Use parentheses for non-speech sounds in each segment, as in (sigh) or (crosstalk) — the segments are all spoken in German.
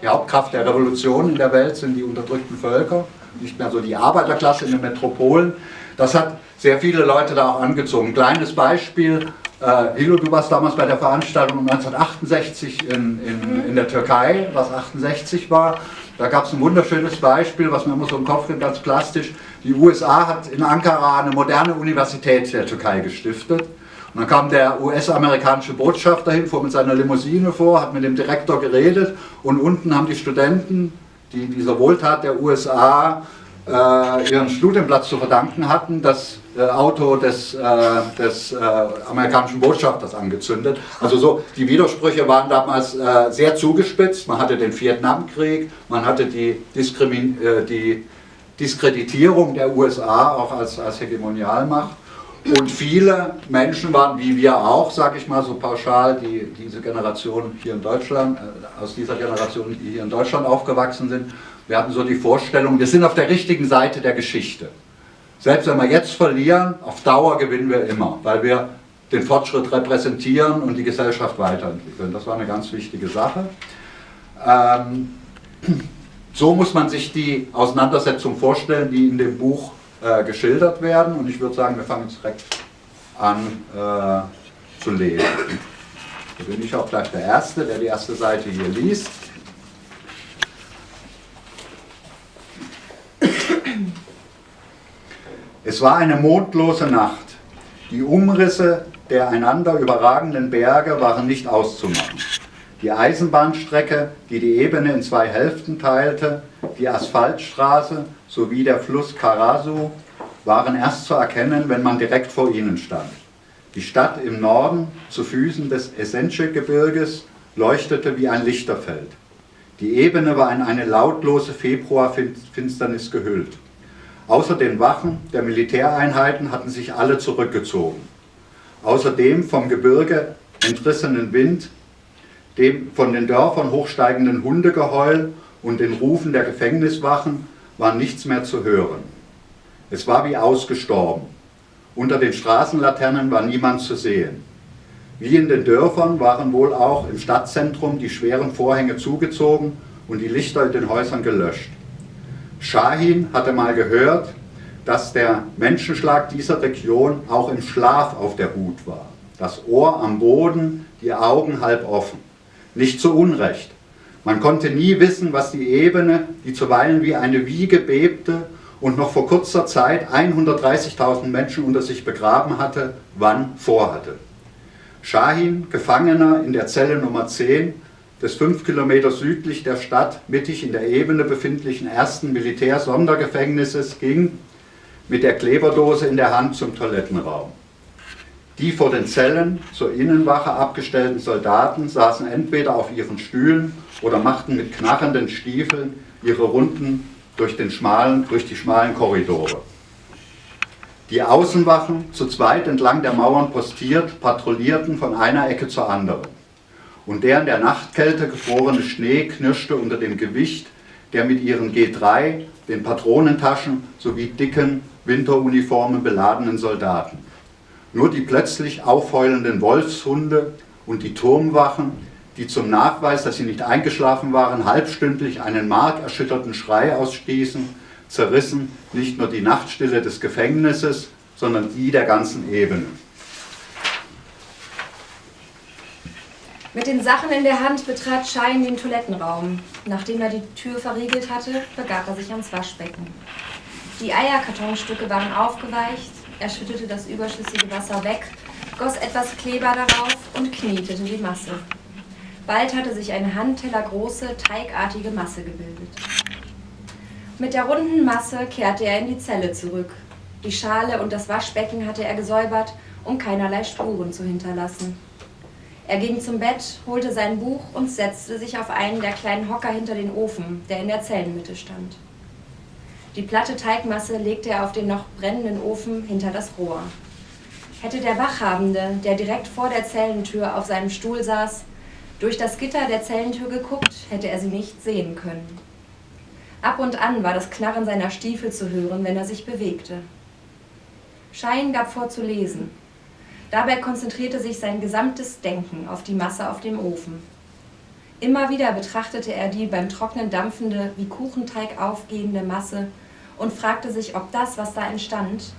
Die Hauptkraft der Revolution in der Welt sind die unterdrückten Völker, nicht mehr so die Arbeiterklasse in den Metropolen. Das hat sehr viele Leute da auch angezogen. Kleines Beispiel, äh, Hilo, du warst damals bei der Veranstaltung 1968 in, in, in der Türkei, was 68 war. Da gab es ein wunderschönes Beispiel, was mir immer so im Kopf geht, ganz plastisch. Die USA hat in Ankara eine moderne Universität der Türkei gestiftet. Und dann kam der US-amerikanische Botschafter hin, fuhr mit seiner Limousine vor, hat mit dem Direktor geredet und unten haben die Studenten, die dieser Wohltat der USA äh, ihren Studienplatz zu verdanken hatten, das äh, Auto des, äh, des äh, amerikanischen Botschafters angezündet. Also so, die Widersprüche waren damals äh, sehr zugespitzt. Man hatte den Vietnamkrieg, man hatte die, Diskrimin äh, die Diskreditierung der USA auch als, als Hegemonialmacht. Und viele Menschen waren, wie wir auch, sage ich mal so pauschal, die diese Generation hier in Deutschland, äh, aus dieser Generation, die hier in Deutschland aufgewachsen sind, wir hatten so die Vorstellung, wir sind auf der richtigen Seite der Geschichte. Selbst wenn wir jetzt verlieren, auf Dauer gewinnen wir immer, weil wir den Fortschritt repräsentieren und die Gesellschaft weiterentwickeln. Das war eine ganz wichtige Sache. Ähm, so muss man sich die Auseinandersetzung vorstellen, die in dem Buch äh, geschildert werden. Und ich würde sagen, wir fangen jetzt direkt an äh, zu lesen. Da bin ich auch gleich der Erste, der die erste Seite hier liest. Es war eine mondlose Nacht. Die Umrisse der einander überragenden Berge waren nicht auszumachen. Die Eisenbahnstrecke, die die Ebene in zwei Hälften teilte, die Asphaltstraße sowie der Fluss Karasu waren erst zu erkennen, wenn man direkt vor ihnen stand. Die Stadt im Norden, zu Füßen des Essenche-Gebirges, leuchtete wie ein Lichterfeld. Die Ebene war in eine lautlose Februarfinsternis gehüllt. Außer den Wachen der Militäreinheiten hatten sich alle zurückgezogen. Außerdem vom Gebirge entrissenen Wind dem von den Dörfern hochsteigenden Hundegeheul und den Rufen der Gefängniswachen war nichts mehr zu hören. Es war wie ausgestorben. Unter den Straßenlaternen war niemand zu sehen. Wie in den Dörfern waren wohl auch im Stadtzentrum die schweren Vorhänge zugezogen und die Lichter in den Häusern gelöscht. Shahin hatte mal gehört, dass der Menschenschlag dieser Region auch im Schlaf auf der Hut war. Das Ohr am Boden, die Augen halb offen. Nicht zu Unrecht. Man konnte nie wissen, was die Ebene, die zuweilen wie eine Wiege bebte und noch vor kurzer Zeit 130.000 Menschen unter sich begraben hatte, wann vorhatte. Shahin, Gefangener in der Zelle Nummer 10 des fünf Kilometer südlich der Stadt mittig in der Ebene befindlichen ersten Militärsondergefängnisses, ging mit der Kleberdose in der Hand zum Toilettenraum. Die vor den Zellen zur Innenwache abgestellten Soldaten saßen entweder auf ihren Stühlen oder machten mit knarrenden Stiefeln ihre Runden durch, den schmalen, durch die schmalen Korridore. Die Außenwachen, zu zweit entlang der Mauern postiert, patrouillierten von einer Ecke zur anderen. Und der in der Nachtkälte gefrorene Schnee knirschte unter dem Gewicht der mit ihren G3, den Patronentaschen sowie dicken Winteruniformen beladenen Soldaten. Nur die plötzlich aufheulenden Wolfshunde und die Turmwachen, die zum Nachweis, dass sie nicht eingeschlafen waren, halbstündlich einen markerschütterten Schrei ausstießen, zerrissen nicht nur die Nachtstille des Gefängnisses, sondern die der ganzen Ebene. Mit den Sachen in der Hand betrat Schein den Toilettenraum. Nachdem er die Tür verriegelt hatte, begab er sich ans Waschbecken. Die Eierkartonstücke waren aufgeweicht, er schüttete das überschüssige Wasser weg, goss etwas Kleber darauf und knetete die Masse. Bald hatte sich eine handtellergroße, teigartige Masse gebildet. Mit der runden Masse kehrte er in die Zelle zurück. Die Schale und das Waschbecken hatte er gesäubert, um keinerlei Spuren zu hinterlassen. Er ging zum Bett, holte sein Buch und setzte sich auf einen der kleinen Hocker hinter den Ofen, der in der Zellenmitte stand. Die platte Teigmasse legte er auf den noch brennenden Ofen hinter das Rohr. Hätte der Wachhabende, der direkt vor der Zellentür auf seinem Stuhl saß, durch das Gitter der Zellentür geguckt, hätte er sie nicht sehen können. Ab und an war das Knarren seiner Stiefel zu hören, wenn er sich bewegte. Schein gab vor zu lesen. Dabei konzentrierte sich sein gesamtes Denken auf die Masse auf dem Ofen. Immer wieder betrachtete er die beim Trocknen dampfende, wie Kuchenteig aufgehende Masse und fragte sich, ob das, was da entstand,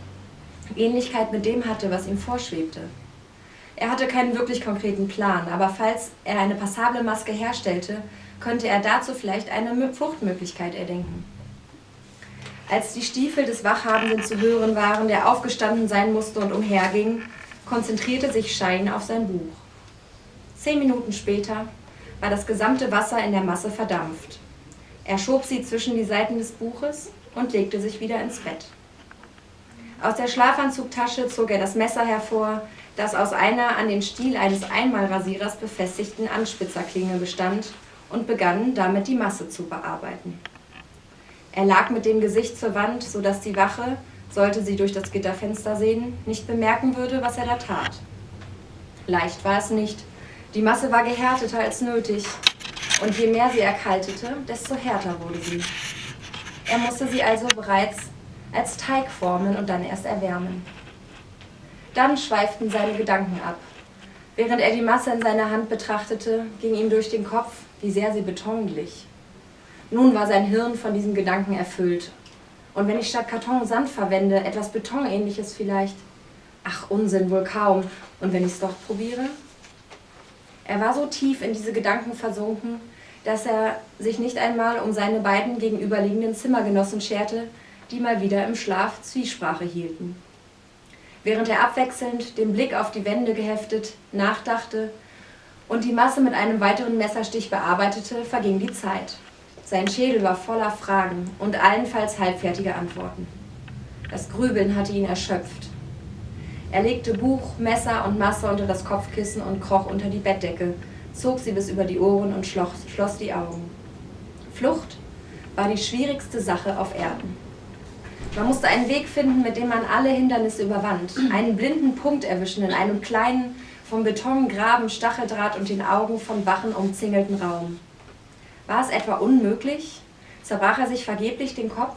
Ähnlichkeit mit dem hatte, was ihm vorschwebte. Er hatte keinen wirklich konkreten Plan, aber falls er eine passable Maske herstellte, könnte er dazu vielleicht eine Fluchtmöglichkeit erdenken. Als die Stiefel des Wachhabenden zu hören waren, der aufgestanden sein musste und umherging, konzentrierte sich Schein auf sein Buch. Zehn Minuten später war das gesamte Wasser in der Masse verdampft. Er schob sie zwischen die Seiten des Buches und legte sich wieder ins Bett. Aus der Schlafanzugtasche zog er das Messer hervor, das aus einer an den Stiel eines Einmalrasierers befestigten Anspitzerklinge bestand, und begann damit die Masse zu bearbeiten. Er lag mit dem Gesicht zur Wand, so dass die Wache, sollte sie durch das Gitterfenster sehen, nicht bemerken würde, was er da tat. Leicht war es nicht, die Masse war gehärteter als nötig, und je mehr sie erkaltete, desto härter wurde sie. Er musste sie also bereits als Teig formen und dann erst erwärmen. Dann schweiften seine Gedanken ab. Während er die Masse in seiner Hand betrachtete, ging ihm durch den Kopf, wie sehr sie Beton glich. Nun war sein Hirn von diesem Gedanken erfüllt. Und wenn ich statt Karton Sand verwende, etwas Betonähnliches vielleicht? Ach, Unsinn wohl kaum. Und wenn ich es doch probiere? Er war so tief in diese Gedanken versunken, dass er sich nicht einmal um seine beiden gegenüberliegenden Zimmergenossen scherte, die mal wieder im Schlaf Zwiesprache hielten. Während er abwechselnd, den Blick auf die Wände geheftet, nachdachte und die Masse mit einem weiteren Messerstich bearbeitete, verging die Zeit. Sein Schädel war voller Fragen und allenfalls halbfertige Antworten. Das Grübeln hatte ihn erschöpft. Er legte Buch, Messer und Masse unter das Kopfkissen und kroch unter die Bettdecke, zog sie bis über die Ohren und schloss, die Augen. Flucht war die schwierigste Sache auf Erden. Man musste einen Weg finden, mit dem man alle Hindernisse überwand, einen blinden Punkt erwischen in einem kleinen, vom Beton, Graben, Stacheldraht und den Augen von Wachen umzingelten Raum. War es etwa unmöglich? Zerbrach er sich vergeblich den Kopf?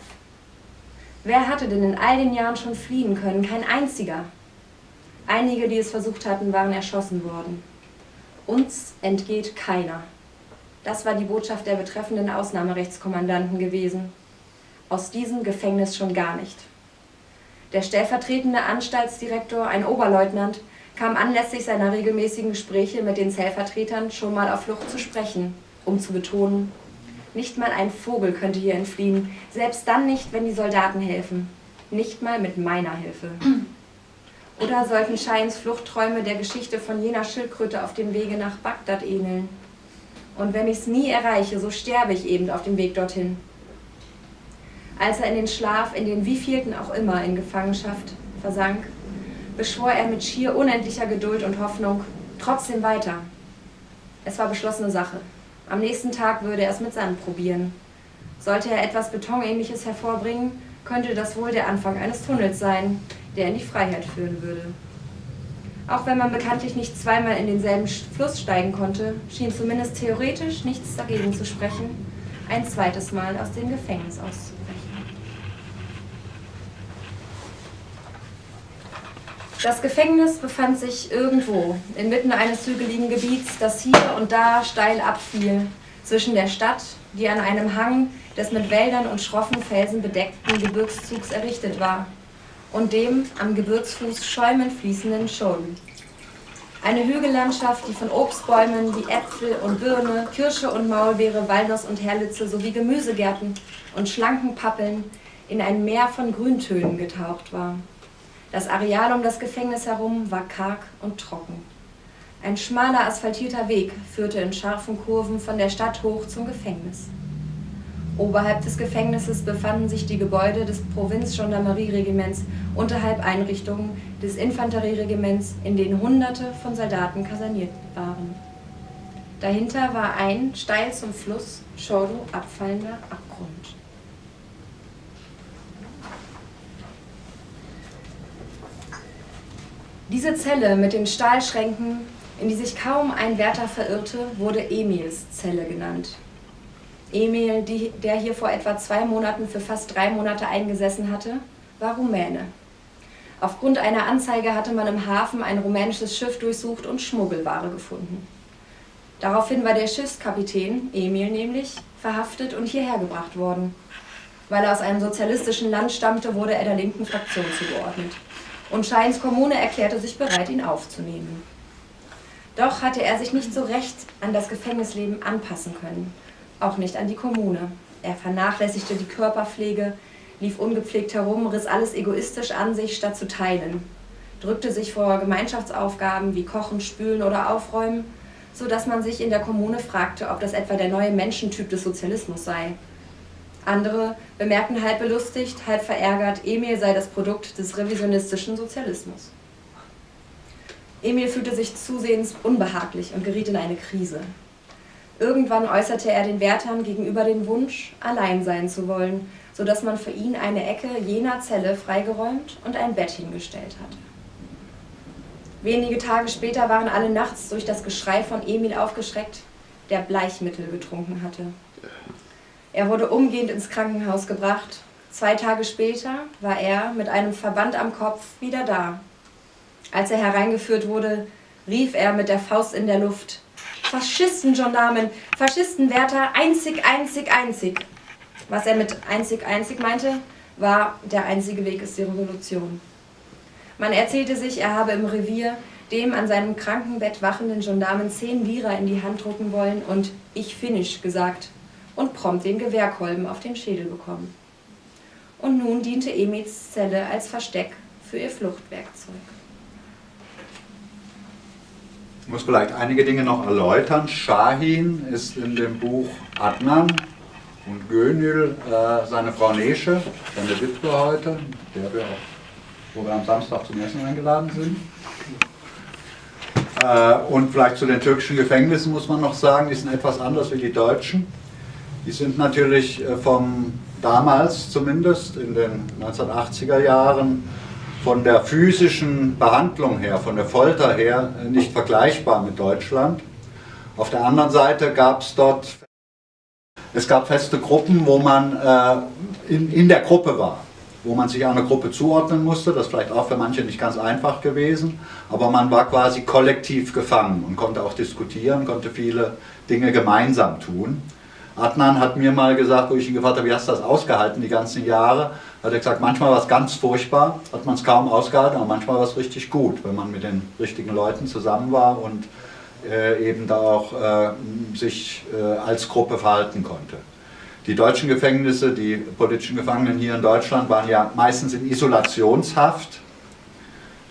Wer hatte denn in all den Jahren schon fliehen können? Kein einziger. Einige, die es versucht hatten, waren erschossen worden. Uns entgeht keiner. Das war die Botschaft der betreffenden Ausnahmerechtskommandanten gewesen. Aus diesem Gefängnis schon gar nicht. Der stellvertretende Anstaltsdirektor, ein Oberleutnant, kam anlässlich seiner regelmäßigen Gespräche mit den Zellvertretern schon mal auf Flucht zu sprechen, um zu betonen, nicht mal ein Vogel könnte hier entfliehen, selbst dann nicht, wenn die Soldaten helfen, nicht mal mit meiner Hilfe. Oder sollten Scheins Fluchtträume der Geschichte von jener Schildkröte auf dem Wege nach Bagdad ähneln? Und wenn ich es nie erreiche, so sterbe ich eben auf dem Weg dorthin. Als er in den Schlaf, in den wievielten auch immer in Gefangenschaft versank, beschwor er mit schier unendlicher Geduld und Hoffnung trotzdem weiter. Es war beschlossene Sache. Am nächsten Tag würde er es mit Sand probieren. Sollte er etwas Betonähnliches hervorbringen, könnte das wohl der Anfang eines Tunnels sein, der in die Freiheit führen würde. Auch wenn man bekanntlich nicht zweimal in denselben Fluss steigen konnte, schien zumindest theoretisch nichts dagegen zu sprechen, ein zweites Mal aus dem Gefängnis auszubrechen. Das Gefängnis befand sich irgendwo, inmitten eines hügeligen Gebiets, das hier und da steil abfiel, zwischen der Stadt, die an einem Hang des mit Wäldern und schroffen Felsen bedeckten Gebirgszugs errichtet war, und dem am Gebirgsfuß schäumend fließenden Scholen. Eine Hügellandschaft, die von Obstbäumen wie Äpfel und Birne, Kirsche und Maulbeere, Walnuss und Herlitze sowie Gemüsegärten und schlanken Pappeln in ein Meer von Grüntönen getaucht war. Das Areal um das Gefängnis herum war karg und trocken. Ein schmaler asphaltierter Weg führte in scharfen Kurven von der Stadt hoch zum Gefängnis. Oberhalb des Gefängnisses befanden sich die Gebäude des Provinzgendarmerieregiments, unterhalb Einrichtungen des Infanterieregiments, in denen Hunderte von Soldaten kaserniert waren. Dahinter war ein steil zum Fluss Chordo abfallender Abgrund. Diese Zelle mit den Stahlschränken, in die sich kaum ein Wärter verirrte, wurde Emils Zelle genannt. Emil, die, der hier vor etwa zwei Monaten für fast drei Monate eingesessen hatte, war Rumäne. Aufgrund einer Anzeige hatte man im Hafen ein rumänisches Schiff durchsucht und Schmuggelware gefunden. Daraufhin war der Schiffskapitän, Emil nämlich, verhaftet und hierher gebracht worden. Weil er aus einem sozialistischen Land stammte, wurde er der linken Fraktion zugeordnet. Und Scheins Kommune erklärte sich bereit, ihn aufzunehmen. Doch hatte er sich nicht so recht an das Gefängnisleben anpassen können, auch nicht an die Kommune. Er vernachlässigte die Körperpflege, lief ungepflegt herum, riss alles egoistisch an sich, statt zu teilen, drückte sich vor Gemeinschaftsaufgaben wie Kochen, Spülen oder Aufräumen, so dass man sich in der Kommune fragte, ob das etwa der neue Menschentyp des Sozialismus sei. Andere bemerkten halb belustigt, halb verärgert, Emil sei das Produkt des revisionistischen Sozialismus. Emil fühlte sich zusehends unbehaglich und geriet in eine Krise. Irgendwann äußerte er den Wärtern gegenüber den Wunsch, allein sein zu wollen, so dass man für ihn eine Ecke jener Zelle freigeräumt und ein Bett hingestellt hatte. Wenige Tage später waren alle nachts durch das Geschrei von Emil aufgeschreckt, der Bleichmittel getrunken hatte. Er wurde umgehend ins Krankenhaus gebracht. Zwei Tage später war er mit einem Verband am Kopf wieder da. Als er hereingeführt wurde, rief er mit der Faust in der Luft, Faschistengendarmen, Faschistenwärter, einzig, einzig, einzig. Was er mit einzig, einzig meinte, war, der einzige Weg ist die Revolution. Man erzählte sich, er habe im Revier dem an seinem Krankenbett wachenden Gendarmen zehn Lira in die Hand drucken wollen und ich finish gesagt und prompt den Gewehrkolben auf den Schädel bekommen. Und nun diente Emils Zelle als Versteck für ihr Fluchtwerkzeug. Ich muss vielleicht einige Dinge noch erläutern. Shahin ist in dem Buch Adnan und Gönül äh, seine Frau Nesche, seine Witwe heute, der wir auch, wo wir am Samstag zum Essen eingeladen sind. Äh, und vielleicht zu den türkischen Gefängnissen muss man noch sagen, die sind etwas anders wie die deutschen. Die sind natürlich äh, vom damals zumindest in den 1980er Jahren von der physischen Behandlung her, von der Folter her äh, nicht vergleichbar mit Deutschland. Auf der anderen Seite gab es dort, es gab feste Gruppen, wo man äh, in, in der Gruppe war, wo man sich einer Gruppe zuordnen musste, das ist vielleicht auch für manche nicht ganz einfach gewesen, aber man war quasi kollektiv gefangen und konnte auch diskutieren, konnte viele Dinge gemeinsam tun. Adnan hat mir mal gesagt, wo ich ihn gefragt habe, wie hast du das ausgehalten die ganzen Jahre? Hat er gesagt, manchmal war es ganz furchtbar, hat man es kaum ausgehalten, aber manchmal war es richtig gut, wenn man mit den richtigen Leuten zusammen war und äh, eben da auch äh, sich äh, als Gruppe verhalten konnte. Die deutschen Gefängnisse, die politischen Gefangenen hier in Deutschland waren ja meistens in Isolationshaft.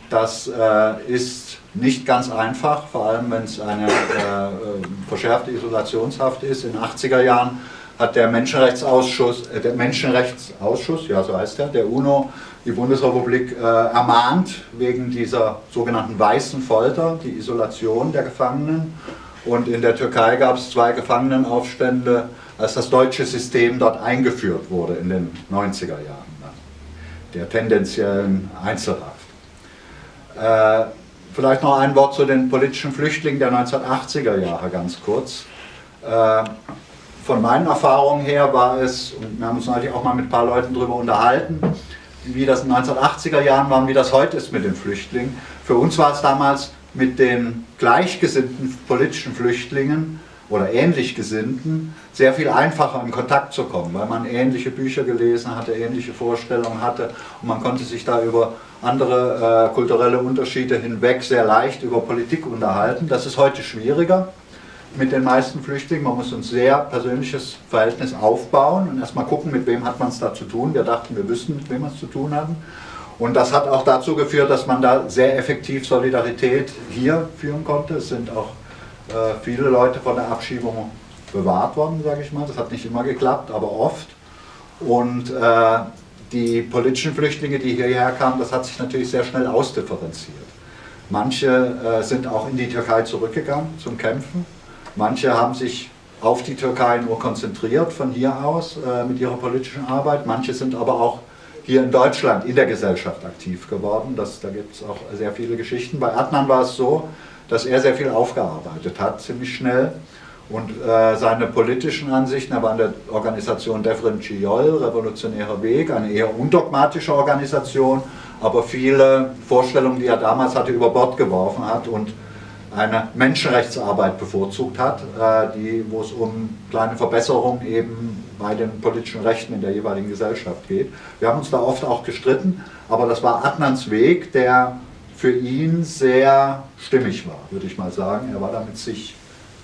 Das äh, ist nicht ganz einfach, vor allem wenn es eine äh, äh, verschärfte Isolationshaft ist. In den 80er Jahren hat der Menschenrechtsausschuss, äh, der Menschenrechtsausschuss, ja so heißt er, der UNO, die Bundesrepublik äh, ermahnt wegen dieser sogenannten weißen Folter, die Isolation der Gefangenen. Und in der Türkei gab es zwei Gefangenenaufstände, als das deutsche System dort eingeführt wurde in den 90er Jahren, der tendenziellen Einzelhaft. Äh, Vielleicht noch ein Wort zu den politischen Flüchtlingen der 1980er Jahre ganz kurz. Äh, von meinen Erfahrungen her war es, und wir haben uns natürlich auch mal mit ein paar Leuten darüber unterhalten, wie das in den 1980er Jahren war und wie das heute ist mit den Flüchtlingen. Für uns war es damals mit den gleichgesinnten politischen Flüchtlingen oder ähnlich Gesinnten sehr viel einfacher in Kontakt zu kommen, weil man ähnliche Bücher gelesen hatte, ähnliche Vorstellungen hatte und man konnte sich da über andere äh, kulturelle Unterschiede hinweg sehr leicht über Politik unterhalten. Das ist heute schwieriger mit den meisten Flüchtlingen. Man muss ein sehr persönliches Verhältnis aufbauen und erstmal gucken, mit wem hat man es da zu tun. Wir dachten, wir wüssten, mit wem wir es zu tun haben. Und das hat auch dazu geführt, dass man da sehr effektiv Solidarität hier führen konnte. Es sind auch äh, viele Leute von der Abschiebung bewahrt worden, sage ich mal. Das hat nicht immer geklappt, aber oft. Und äh, die politischen Flüchtlinge, die hierher kamen, das hat sich natürlich sehr schnell ausdifferenziert. Manche äh, sind auch in die Türkei zurückgegangen zum Kämpfen. Manche haben sich auf die Türkei nur konzentriert von hier aus äh, mit ihrer politischen Arbeit. Manche sind aber auch hier in Deutschland in der Gesellschaft aktiv geworden. Das, da gibt es auch sehr viele Geschichten. Bei Adnan war es so, dass er sehr viel aufgearbeitet hat, ziemlich schnell. Und äh, seine politischen Ansichten, er war in der Organisation Devrim Ciol, Revolutionärer Weg, eine eher undogmatische Organisation, aber viele Vorstellungen, die er damals hatte, über Bord geworfen hat und eine Menschenrechtsarbeit bevorzugt hat, äh, die, wo es um kleine Verbesserungen eben bei den politischen Rechten in der jeweiligen Gesellschaft geht. Wir haben uns da oft auch gestritten, aber das war Adnans Weg, der für ihn sehr stimmig war, würde ich mal sagen. Er war damit sich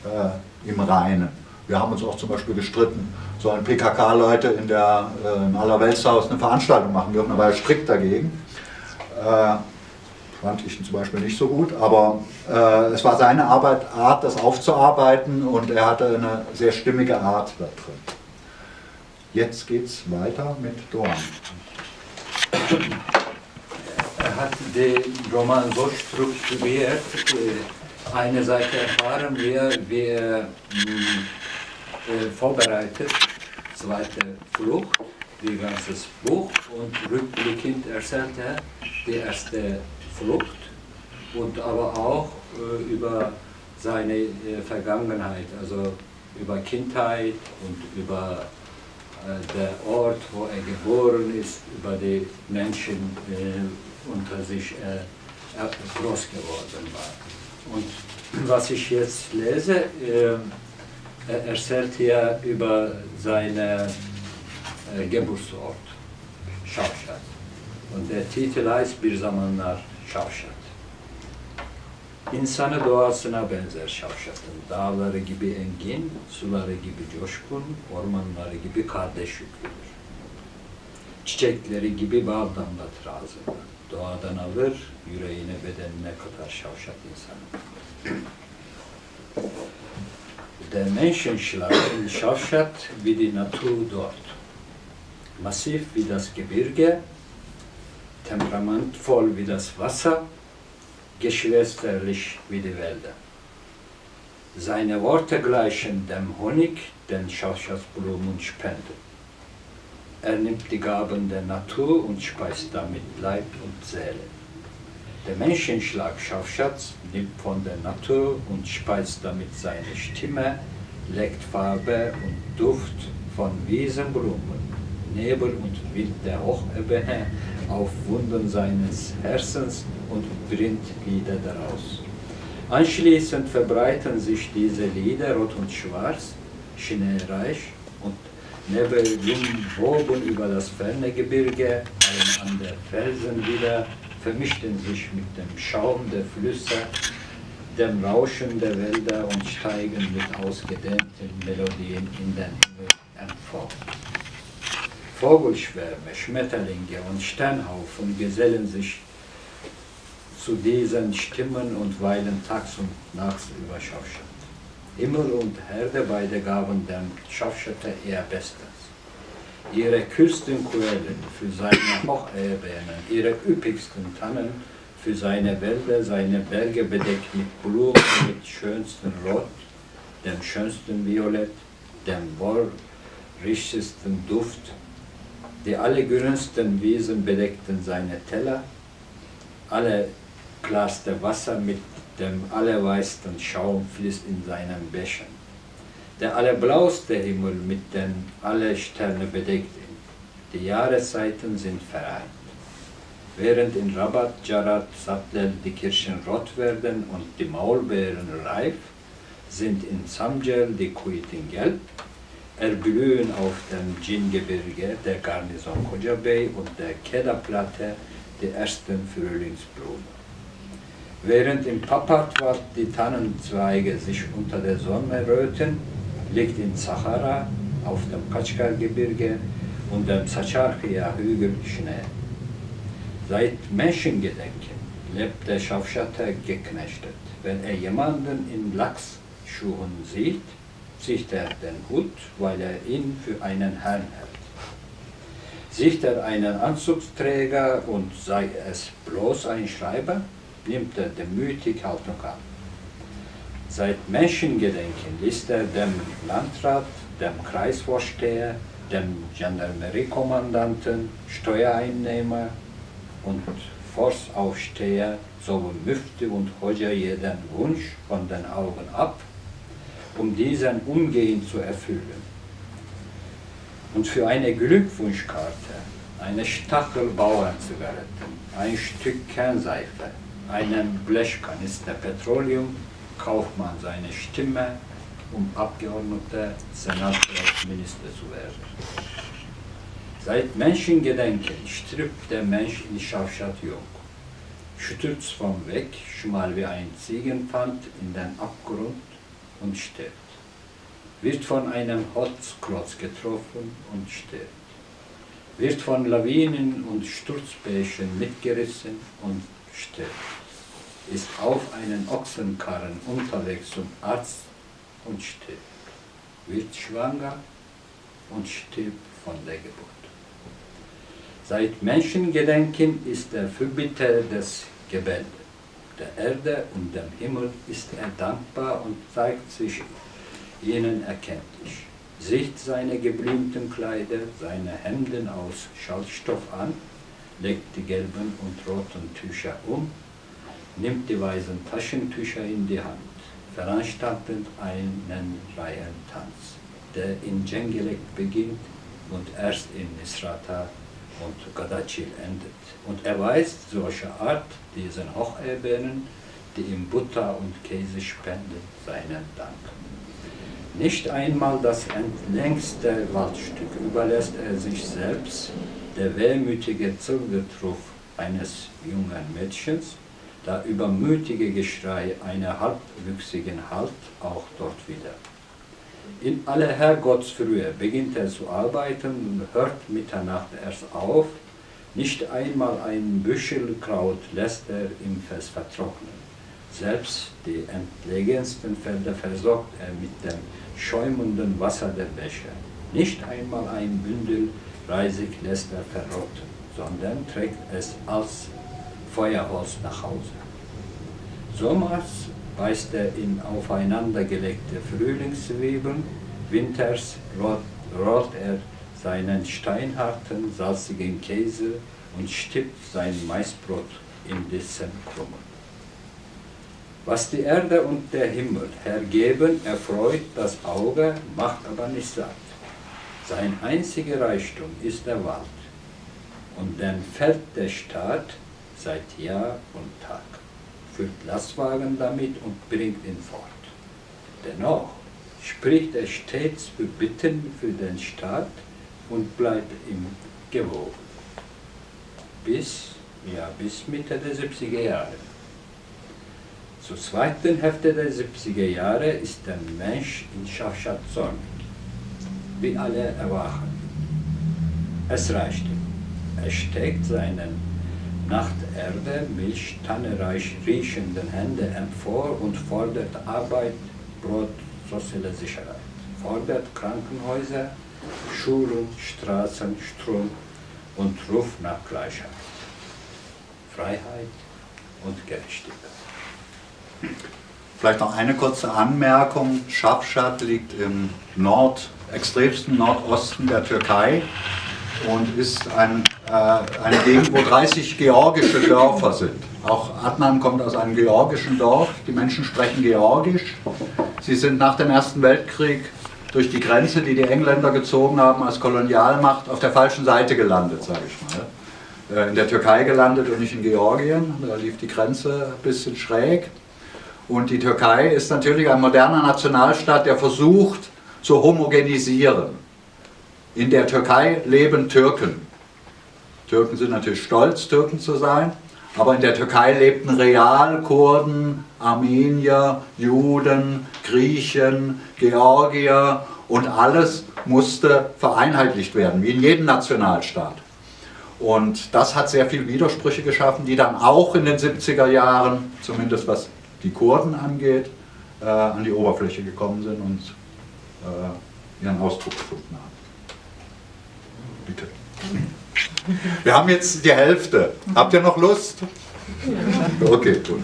äh, im Reinen. Wir haben uns auch zum Beispiel gestritten, sollen PKK-Leute in der, äh, Allerweltshaus eine Veranstaltung machen dürfen, aber er strikt dagegen. Äh, fand ich zum Beispiel nicht so gut, aber äh, es war seine Arbeit, Art, das aufzuarbeiten und er hatte eine sehr stimmige Art da drin. Jetzt geht es weiter mit Dorn. Er hat den Roman so strukturiert, äh, eine Seite erfahren wir, wie er hm, äh, vorbereitet, zweite Flucht, die ganze Buch und rückblickend erzählt er die erste Flucht und aber auch äh, über seine äh, Vergangenheit, also über Kindheit und über äh, der Ort, wo er geboren ist, über die Menschen äh, unter sich äh, groß geworden war. Und was ich jetzt lese, äh, er erzählt hier über seinen Geburtsort, Schafstadt. Und der Titel heißt Bir Zamanlar Şavşat. İnsanı doğasına benzer Şavşat'ın. Dağları gibi engin, suları gibi coşkun, ormanları gibi kardeş yüklüdür. Çiçekleri gibi bal damlatır ağzına. Doğadan alır, yüreğine bedenine katar Şavşat insanı. Der Menschenschlag in Schafstadt wie die Natur dort. Massiv wie das Gebirge, temperamentvoll wie das Wasser, geschwisterlich wie die Wälder. Seine Worte gleichen dem Honig, den Schauschaftsblumen spenden. Er nimmt die Gaben der Natur und speist damit Leib und Seele. Der Menschenschlag Schaufschatz nimmt von der Natur und speist damit seine Stimme, legt Farbe und Duft von Wiesenblumen, Nebel und Wind der Hochebene auf Wunden seines Herzens und bringt Lieder daraus. Anschließend verbreiten sich diese Lieder rot und schwarz, schneereich und Nebel woben über das ferne Gebirge, ein an der Felsen wieder, vermischten sich mit dem Schaum der Flüsse, dem Rauschen der Wälder und steigen mit ausgedehnten Melodien in den Himmel empor. Vogelschwärme, Schmetterlinge und Sternhaufen gesellen sich zu diesen Stimmen und weilen tags und nachts über Schafstadt. Himmel und Herde beide gaben dem Schafstädter ihr Bestes. Ihre Küstenquellen für seine (coughs) Hochebenen, ihre üppigsten Tannen für seine Wälder, seine Berge bedeckt mit Blumen, mit schönsten Rot, dem schönsten Violett, dem wohlrichtigsten Duft die allergrünsten Wiesen bedeckten seine Teller, alle klarste Wasser mit dem allerweißten Schaum fließt in seinen Bächen. Der allerblauste Himmel mit den alle Sterne bedeckt ihn. Die Jahreszeiten sind vereint. Während in Rabat, Jarat, Sattel die Kirschen rot werden und die Maulbeeren reif, sind in Samjel die Kuiten gelb erblühen auf dem Djingebirge, der Garnison Kojabey und der Kedah-Platte die ersten Frühlingsblumen. Während im Papatwad die Tannenzweige sich unter der Sonne röten, liegt in Sahara auf dem Kachkar-Gebirge und dem Sacharchia-Hügel Schnee. Seit Menschengedenken lebt der Schafschatter geknechtet. Wenn er jemanden in Lachsschuhen sieht, er den Hut, weil er ihn für einen Herrn hält. Sieht er einen Anzugsträger und sei es bloß ein Schreiber, nimmt er demütig Haltung an. Seit Menschengedenken liest er dem Landrat, dem Kreisvorsteher, dem Gendarmeriekommandanten, Steuereinnehmer und Forstaufsteher sowie Müfte und Hoja jeden Wunsch von den Augen ab um diesen umgehend zu erfüllen. Und für eine Glückwunschkarte, eine Stachelbauernzigarette, ein Stück Kernseife, einen Blechkanister Petroleum Kaufmann seine Stimme, um Abgeordneter, Senator, Minister zu werden. Seit Menschengedenken stirbt der Mensch in Schafstadt jung. Stürzt vom Weg, schmal wie ein Ziegenpfand in den Abgrund und stirbt. Wird von einem Holzklotz getroffen und stirbt. Wird von Lawinen und Sturzbächen mitgerissen und stirbt. Ist auf einen Ochsenkarren unterwegs zum Arzt und stirbt. Wird schwanger und stirbt von der Geburt. Seit Menschengedenken ist der Fürbitter des Gebet. Der Erde und dem Himmel ist er dankbar und zeigt sich ihnen erkenntlich. Sieht seine geblümten Kleider, seine Hemden aus Schallstoff an, legt die gelben und roten Tücher um, nimmt die weißen Taschentücher in die Hand, veranstaltet einen Reihentanz, der in Djengelek beginnt und erst in Misrata und Gadachil endet. Und er weist solche Art diesen Hocherbenen, die ihm Butter und Käse spenden, seinen Dank. Nicht einmal das entlängste Waldstück überlässt er sich selbst, der wehmütige Zungetruf eines jungen Mädchens, der übermütige Geschrei einer halbwüchsigen Halt auch dort wieder. In aller Herrgottsfrühe beginnt er zu arbeiten und hört Mitternacht erst auf. Nicht einmal ein Büschel Kraut lässt er im Fest vertrocknen. Selbst die entlegensten Felder versorgt er mit dem schäumenden Wasser der Bäche. Nicht einmal ein Bündel Reisig lässt er verrotten, sondern trägt es als Feuerholz nach Hause. Sommers beißt er in aufeinandergelegte Frühlingszwiebeln, winters rollt er seinen steinharten, salzigen Käse und stippt sein Maisbrot in dessen Krummen. Was die Erde und der Himmel hergeben, erfreut das Auge, macht aber nicht satt. Sein einziger Reichtum ist der Wald, und dann fällt der Staat seit Jahr und Tag füllt Lastwagen damit und bringt ihn fort. Dennoch spricht er stets für Bitten für den Staat und bleibt ihm gewogen. Bis, ja, bis Mitte der 70er Jahre. Zur zweiten Hälfte der 70er Jahre ist der Mensch in Schafschatzon, wie alle erwachen. Es reicht ihm. Er steckt seinen nach der Erde milchtannereich riechenden Hände empor und fordert Arbeit, Brot, soziale Sicherheit. Fordert Krankenhäuser, Schulen, Straßen, Strom und ruft nach Gleichheit, Freiheit und Gerechtigkeit. Vielleicht noch eine kurze Anmerkung. Schafschat liegt im Nord, extremsten Nordosten der Türkei und ist ein, äh, eine Gegend, wo 30 georgische Dörfer sind. Auch Adnan kommt aus einem georgischen Dorf. Die Menschen sprechen Georgisch. Sie sind nach dem Ersten Weltkrieg durch die Grenze, die die Engländer gezogen haben als Kolonialmacht, auf der falschen Seite gelandet, sage ich mal. Äh, in der Türkei gelandet und nicht in Georgien. Da lief die Grenze ein bisschen schräg. Und die Türkei ist natürlich ein moderner Nationalstaat, der versucht zu homogenisieren. In der Türkei leben Türken. Türken sind natürlich stolz, Türken zu sein, aber in der Türkei lebten real Kurden, Armenier, Juden, Griechen, Georgier und alles musste vereinheitlicht werden, wie in jedem Nationalstaat. Und das hat sehr viele Widersprüche geschaffen, die dann auch in den 70er Jahren, zumindest was die Kurden angeht, äh, an die Oberfläche gekommen sind und äh, ihren Ausdruck gefunden haben. Bitte. Wir haben jetzt die Hälfte. Habt ihr noch Lust? Okay, gut.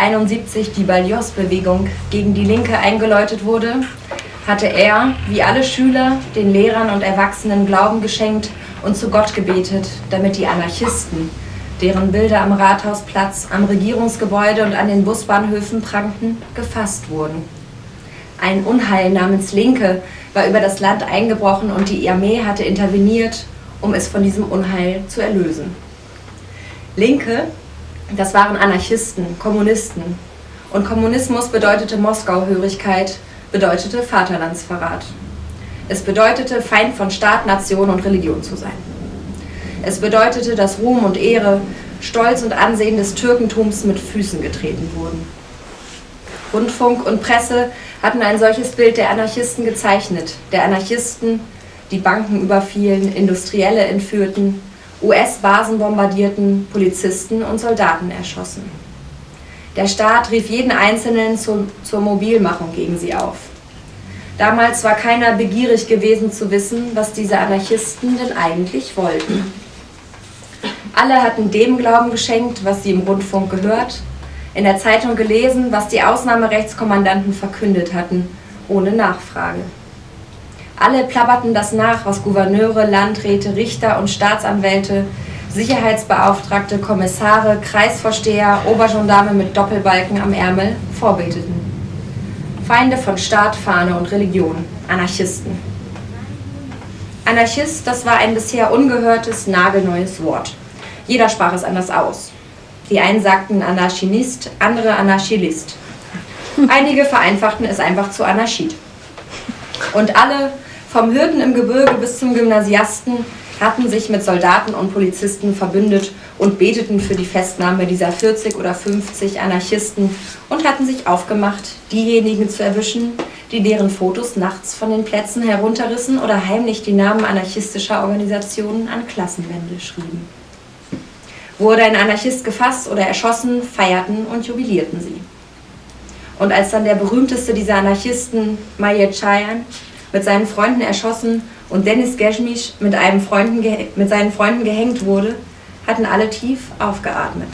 71 die Balios-Bewegung gegen die Linke eingeläutet wurde, hatte er, wie alle Schüler, den Lehrern und Erwachsenen Glauben geschenkt und zu Gott gebetet, damit die Anarchisten, deren Bilder am Rathausplatz, am Regierungsgebäude und an den Busbahnhöfen prangten, gefasst wurden. Ein Unheil namens Linke war über das Land eingebrochen und die Armee hatte interveniert, um es von diesem Unheil zu erlösen. Linke Das waren Anarchisten, Kommunisten. Und Kommunismus bedeutete Moskauhörigkeit, bedeutete Vaterlandsverrat. Es bedeutete, Feind von Staat, Nation und Religion zu sein. Es bedeutete, dass Ruhm und Ehre, Stolz und Ansehen des Türkentums mit Füßen getreten wurden. Rundfunk und Presse hatten ein solches Bild der Anarchisten gezeichnet, der Anarchisten, die Banken überfielen, Industrielle entführten, US-Basen bombardierten, Polizisten und Soldaten erschossen. Der Staat rief jeden Einzelnen zur, zur Mobilmachung gegen sie auf. Damals war keiner begierig gewesen zu wissen, was diese Anarchisten denn eigentlich wollten. Alle hatten dem Glauben geschenkt, was sie im Rundfunk gehört, in der Zeitung gelesen, was die Ausnahmerechtskommandanten verkündet hatten, ohne Nachfrage. Alle plapperten das nach, was Gouverneure, Landräte, Richter und Staatsanwälte, Sicherheitsbeauftragte, Kommissare, Kreisvorsteher, Obergendarme mit Doppelbalken am Ärmel vorbeteten. Feinde von Staat, Fahne und Religion, Anarchisten. Anarchist, das war ein bisher ungehörtes, nagelneues Wort. Jeder sprach es anders aus. Die einen sagten Anarchinist, andere Anarchilist. Einige vereinfachten es einfach zu Anarchid. Und alle, vom Hürden im Gebirge bis zum Gymnasiasten, hatten sich mit Soldaten und Polizisten verbündet und beteten für die Festnahme dieser 40 oder 50 Anarchisten und hatten sich aufgemacht, diejenigen zu erwischen, die deren Fotos nachts von den Plätzen herunterrissen oder heimlich die Namen anarchistischer Organisationen an Klassenwände schrieben. Wurde ein Anarchist gefasst oder erschossen, feierten und jubilierten sie. Und als dann der berühmteste dieser Anarchisten, Mayer Chayan, mit seinen Freunden erschossen und Dennis Geschmisch mit, einem Freunden, mit seinen Freunden gehängt wurde, hatten alle tief aufgeatmet.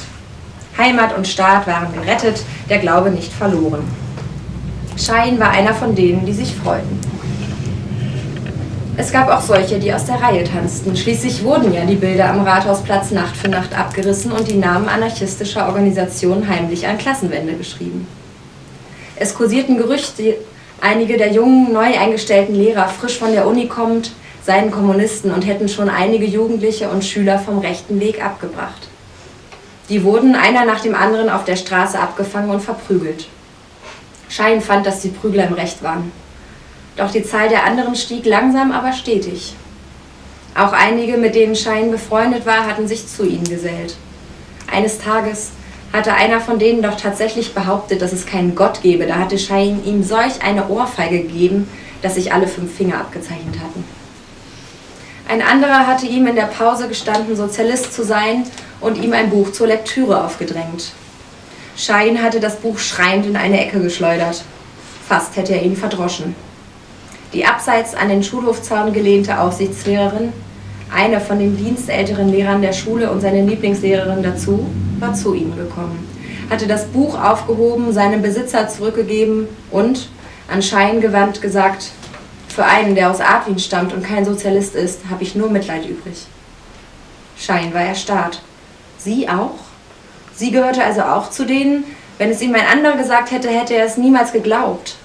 Heimat und Staat waren gerettet, der Glaube nicht verloren. Schein war einer von denen, die sich freuten. Es gab auch solche, die aus der Reihe tanzten. Schließlich wurden ja die Bilder am Rathausplatz Nacht für Nacht abgerissen und die Namen anarchistischer Organisationen heimlich an Klassenwände geschrieben. Es kursierten Gerüchte, Einige der jungen, neu eingestellten Lehrer, frisch von der Uni kommend, seien Kommunisten und hätten schon einige Jugendliche und Schüler vom rechten Weg abgebracht. Die wurden einer nach dem anderen auf der Straße abgefangen und verprügelt. Schein fand, dass die Prügler im Recht waren. Doch die Zahl der anderen stieg langsam, aber stetig. Auch einige, mit denen Schein befreundet war, hatten sich zu ihnen gesellt. Eines Tages hatte einer von denen doch tatsächlich behauptet, dass es keinen Gott gebe. Da hatte Schein ihm solch eine Ohrfeige gegeben, dass sich alle fünf Finger abgezeichnet hatten. Ein anderer hatte ihm in der Pause gestanden, Sozialist zu sein und ihm ein Buch zur Lektüre aufgedrängt. Schein hatte das Buch schreiend in eine Ecke geschleudert. Fast hätte er ihn verdroschen. Die abseits an den Schulhofzaun gelehnte Aufsichtslehrerin, eine von den dienstälteren Lehrern der Schule und seine Lieblingslehrerin dazu, war zu ihm gekommen, hatte das Buch aufgehoben, seinem Besitzer zurückgegeben und, an Schein gewandt, gesagt, für einen, der aus Adwin stammt und kein Sozialist ist, habe ich nur Mitleid übrig. Schein war erstarrt. Sie auch? Sie gehörte also auch zu denen? Wenn es ihm ein anderer gesagt hätte, hätte er es niemals geglaubt.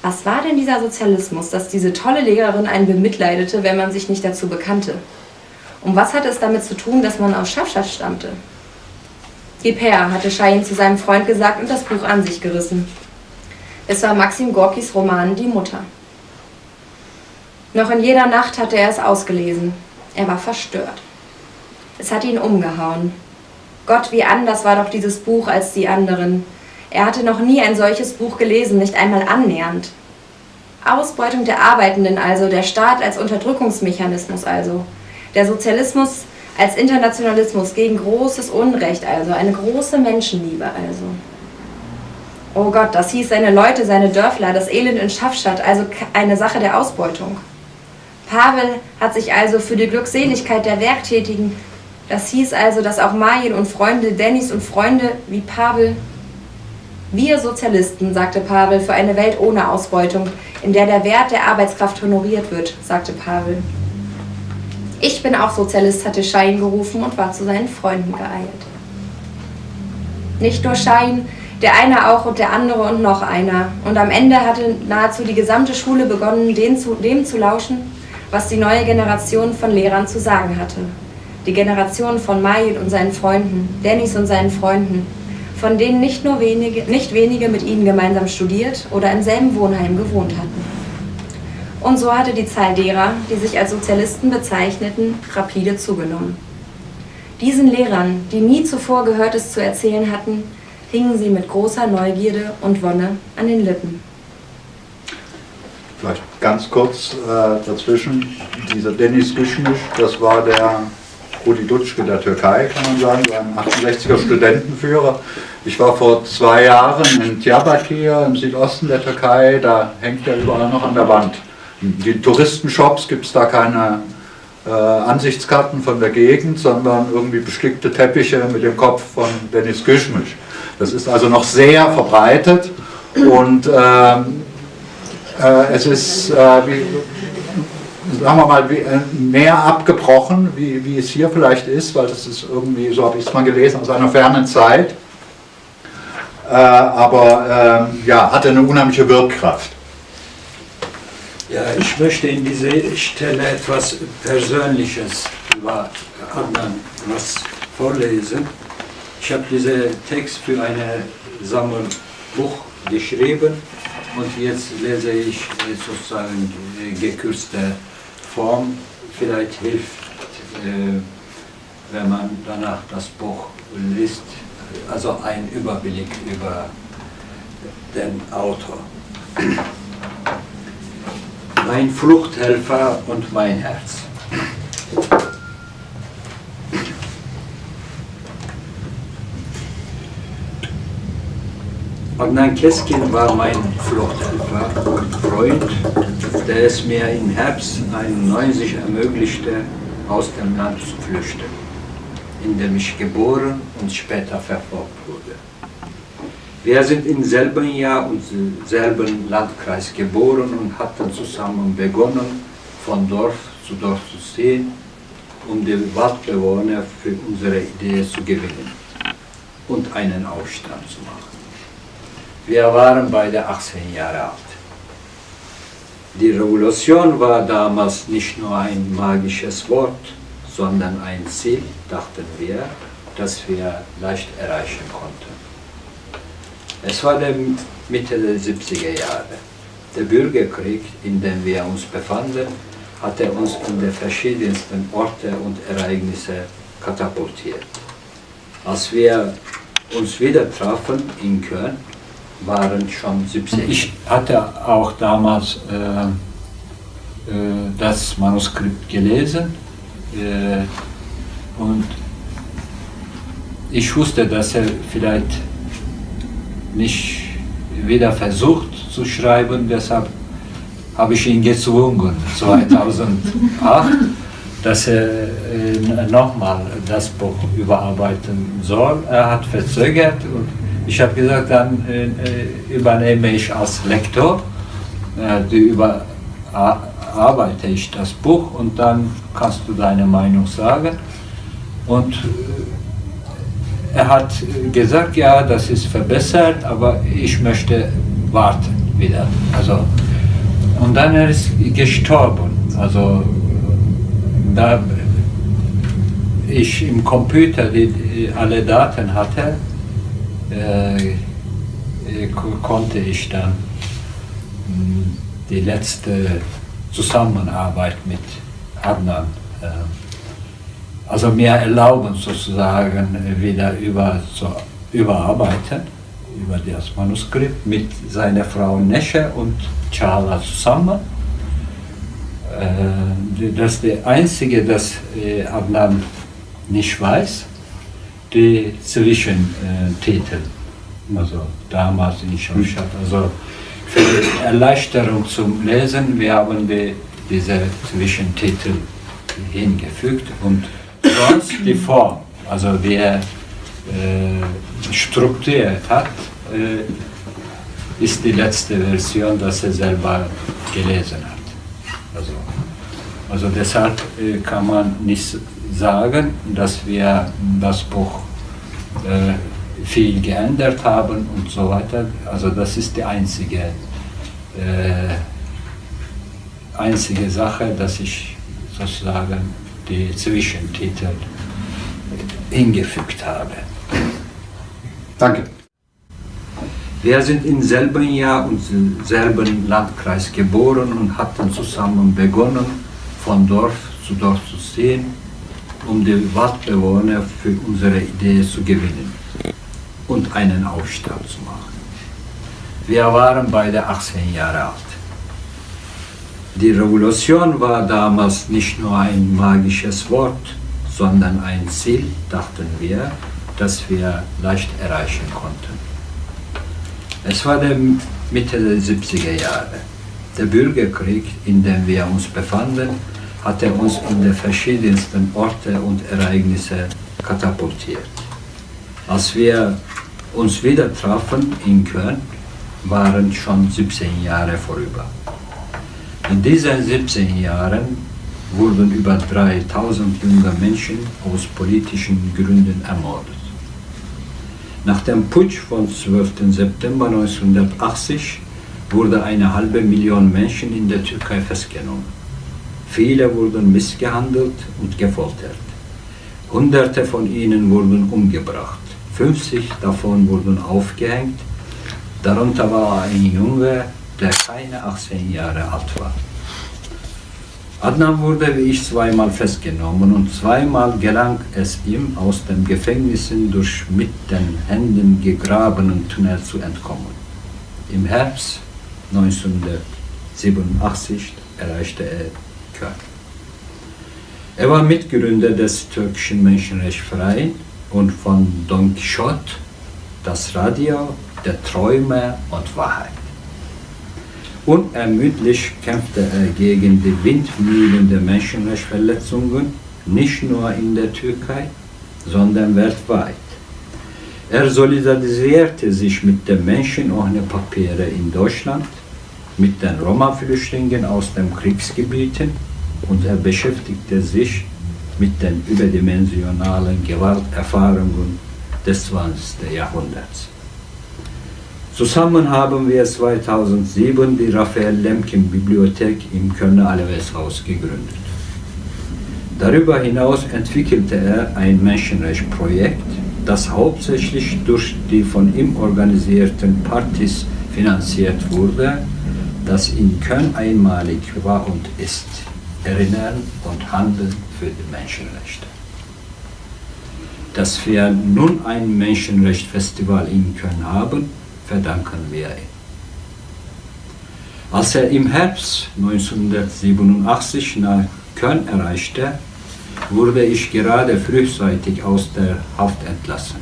Was war denn dieser Sozialismus, dass diese tolle Lehrerin einen bemitleidete, wenn man sich nicht dazu bekannte? Und was hatte es damit zu tun, dass man aus Schaffschaft stammte? Gib her, hatte Schein zu seinem Freund gesagt und das Buch an sich gerissen. Es war Maxim Gorkis Roman Die Mutter. Noch in jeder Nacht hatte er es ausgelesen. Er war verstört. Es hat ihn umgehauen. Gott, wie anders war doch dieses Buch als die anderen. Er hatte noch nie ein solches Buch gelesen, nicht einmal annähernd. Ausbeutung der Arbeitenden also, der Staat als Unterdrückungsmechanismus also. Der Sozialismus als Internationalismus gegen großes Unrecht, also eine große Menschenliebe, also. Oh Gott, das hieß seine Leute, seine Dörfler, das Elend in Schaffstadt, also eine Sache der Ausbeutung. Pavel hat sich also für die Glückseligkeit der Werktätigen, das hieß also, dass auch Marien und Freunde, Dennis und Freunde wie Pavel, wir Sozialisten, sagte Pavel, für eine Welt ohne Ausbeutung, in der der Wert der Arbeitskraft honoriert wird, sagte Pavel. Ich bin auch Sozialist, hatte Schein gerufen und war zu seinen Freunden geeilt. Nicht nur Schein, der eine auch und der andere und noch einer. Und am Ende hatte nahezu die gesamte Schule begonnen, dem zu, dem zu lauschen, was die neue Generation von Lehrern zu sagen hatte. Die Generation von Mayit und seinen Freunden, Dennis und seinen Freunden, von denen nicht nur wenige, nicht wenige mit ihnen gemeinsam studiert oder im selben Wohnheim gewohnt hatten. Und so hatte die Zahl derer, die sich als Sozialisten bezeichneten, rapide zugenommen. Diesen Lehrern, die nie zuvor Gehörtes zu erzählen hatten, hingen sie mit großer Neugierde und Wonne an den Lippen. Vielleicht ganz kurz äh, dazwischen, dieser Dennis Güschmisch, das war der Rudi Dutschke der Türkei, kann man sagen, so ein 68er Studentenführer. Ich war vor zwei Jahren in Diyarbakir im Südosten der Türkei, da hängt er überall noch an der Wand. In den Touristenshops gibt es da keine äh, Ansichtskarten von der Gegend, sondern irgendwie bestickte Teppiche mit dem Kopf von Dennis Güschmisch. Das ist also noch sehr verbreitet und ähm, äh, es ist, äh, wie, sagen wir mal, wie, äh, mehr abgebrochen, wie, wie es hier vielleicht ist, weil das ist irgendwie, so habe ich es mal gelesen, aus einer fernen Zeit. Äh, aber ähm, ja, hatte eine unheimliche Wirkkraft. Ja, ich möchte in dieser Stelle etwas Persönliches über was vorlesen. Ich habe diesen Text für ein Sammelbuch geschrieben und jetzt lese ich sozusagen die gekürzte Form. Vielleicht hilft, äh, wenn man danach das Buch liest, also ein Überblick über den Autor. Mein Fluchthelfer und mein Herz. Adnan Keskin war mein Fluchthelfer und Freund, der es mir im Herbst 91 ermöglichte, aus dem Land zu flüchten, in dem ich geboren und später verfolgt. Wir sind im selben Jahr und selben Landkreis geboren und hatten zusammen begonnen, von Dorf zu Dorf zu ziehen, um die Waldbewohner für unsere Idee zu gewinnen und einen Aufstand zu machen. Wir waren beide 18 Jahre alt. Die Revolution war damals nicht nur ein magisches Wort, sondern ein Ziel, dachten wir, das wir leicht erreichen konnten. Es war die Mitte der 70er Jahre. Der Bürgerkrieg, in dem wir uns befanden, hatte uns in die verschiedensten Orte und Ereignisse katapultiert. Als wir uns wieder trafen in Köln, waren schon 70. Ich hatte auch damals äh, äh, das Manuskript gelesen äh, und ich wusste, dass er vielleicht nicht wieder versucht zu schreiben, deshalb habe ich ihn gezwungen, (laughs) 2008, dass er äh, nochmal das Buch überarbeiten soll. Er hat verzögert und ich habe gesagt, dann äh, äh, übernehme ich als Lektor, die überarbeite ich das Buch und dann kannst du deine Meinung sagen. Und er hat gesagt, ja, das ist verbessert, aber ich möchte warten wieder. Also, und dann er ist gestorben. Also da ich im Computer die, alle Daten hatte, äh, äh konnte ich dann hm, die letzte Zusammenarbeit mit Adnan, äh, also mir erlauben sozusagen wieder über zu überarbeiten, über das Manuskript mit seiner Frau Nesche und Chala zusammen. Äh, das ist der einzige, das Adnan nicht weiß die Zwischentitel, also damals in Schostatt. Also für die Erleichterung zum Lesen, wir haben die, diese Zwischentitel hingefügt und sonst die Form, also wie er äh, strukturiert hat, äh, ist die letzte Version, dass er selber gelesen hat. Also, also deshalb äh, kann man nicht sagen, dass wir das Buch äh, viel geändert haben und so weiter. Also das ist die einzige, äh, einzige Sache, dass ich sozusagen die Zwischentitel hingefügt habe. Danke. Wir sind im selben Jahr und im selben Landkreis geboren und hatten zusammen begonnen, von Dorf zu Dorf zu ziehen, um die Waldbewohner für unsere Idee zu gewinnen und einen Aufstand zu machen. Wir waren beide 18 Jahre alt. Die Revolution war damals nicht nur ein magisches Wort, sondern ein Ziel, dachten wir, das wir leicht erreichen konnten. Es war der Mitte der 70er Jahre. Der Bürgerkrieg, in dem wir uns befanden, hatte uns in die verschiedensten Orte und Ereignisse katapultiert. Als wir uns wieder trafen in Köln, waren schon 17 Jahre vorüber. In diesen 17 Jahren wurden über 3000 junge Menschen aus politischen Gründen ermordet. Nach dem Putsch vom 12. September 1980 wurde eine halbe Million Menschen in der Türkei festgenommen. Viele wurden missgehandelt und gefoltert. Hunderte von ihnen wurden umgebracht. 50 davon wurden aufgehängt. Darunter war ein Junge, der keine 18 Jahre alt war. Adnan wurde wie ich zweimal festgenommen und zweimal gelang es ihm, aus den Gefängnissen durch mit den Händen gegrabenen Tunnel zu entkommen. Im Herbst 1987 erreichte er Köln. Er war Mitgründer des türkischen Menschenrechtsvereins und von Don Quixote, das Radio, der Träume und Wahrheit. Unermüdlich kämpfte er gegen die Windmühlen der Menschenrechtsverletzungen, nicht nur in der Türkei, sondern weltweit. Er solidarisierte sich mit den Menschen ohne Papiere in Deutschland, mit den Roma-Flüchtlingen aus den Kriegsgebieten und er beschäftigte sich mit den überdimensionalen Gewalterfahrungen des 20. Jahrhunderts. Zusammen haben wir 2007 die Raphael Lemkin Bibliothek im Kölner Aleveshaus gegründet. Darüber hinaus entwickelte er ein Menschenrechtsprojekt, das hauptsächlich durch die von ihm organisierten Partys finanziert wurde, das in Köln einmalig war und ist. Erinnern und Handeln für die Menschenrechte. Dass wir nun ein Menschenrechtsfestival in Köln haben, verdanken wir ihm. Als er im Herbst 1987 nach Köln erreichte, wurde ich gerade frühzeitig aus der Haft entlassen.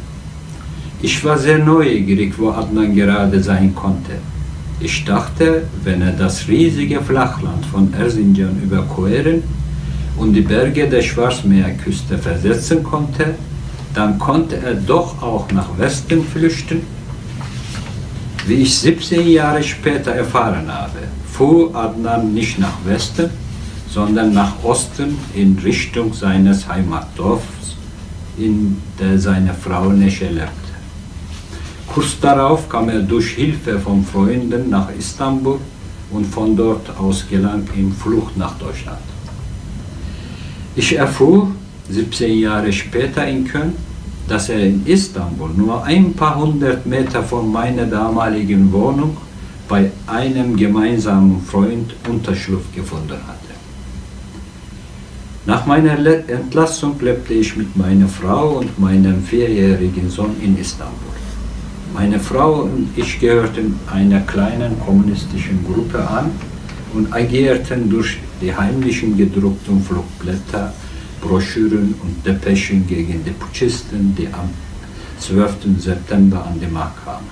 Ich war sehr neugierig, wo Adnan gerade sein konnte. Ich dachte, wenn er das riesige Flachland von Erzincan überqueren und die Berge der Schwarzmeerküste versetzen konnte, dann konnte er doch auch nach Westen flüchten wie ich 17 Jahre später erfahren habe, fuhr Adnan nicht nach Westen, sondern nach Osten in Richtung seines Heimatdorfs, in der seine Frau Nesche lebte. Kurz darauf kam er durch Hilfe von Freunden nach Istanbul und von dort aus gelang ihm Flucht nach Deutschland. Ich erfuhr 17 Jahre später in Köln, dass er in Istanbul nur ein paar hundert Meter von meiner damaligen Wohnung bei einem gemeinsamen Freund Unterschlupf gefunden hatte. Nach meiner Entlassung lebte ich mit meiner Frau und meinem vierjährigen Sohn in Istanbul. Meine Frau und ich gehörten einer kleinen kommunistischen Gruppe an und agierten durch die heimlichen gedruckten Flugblätter Broschüren und Depeschen gegen die Putschisten, die am 12. September an die Macht kamen.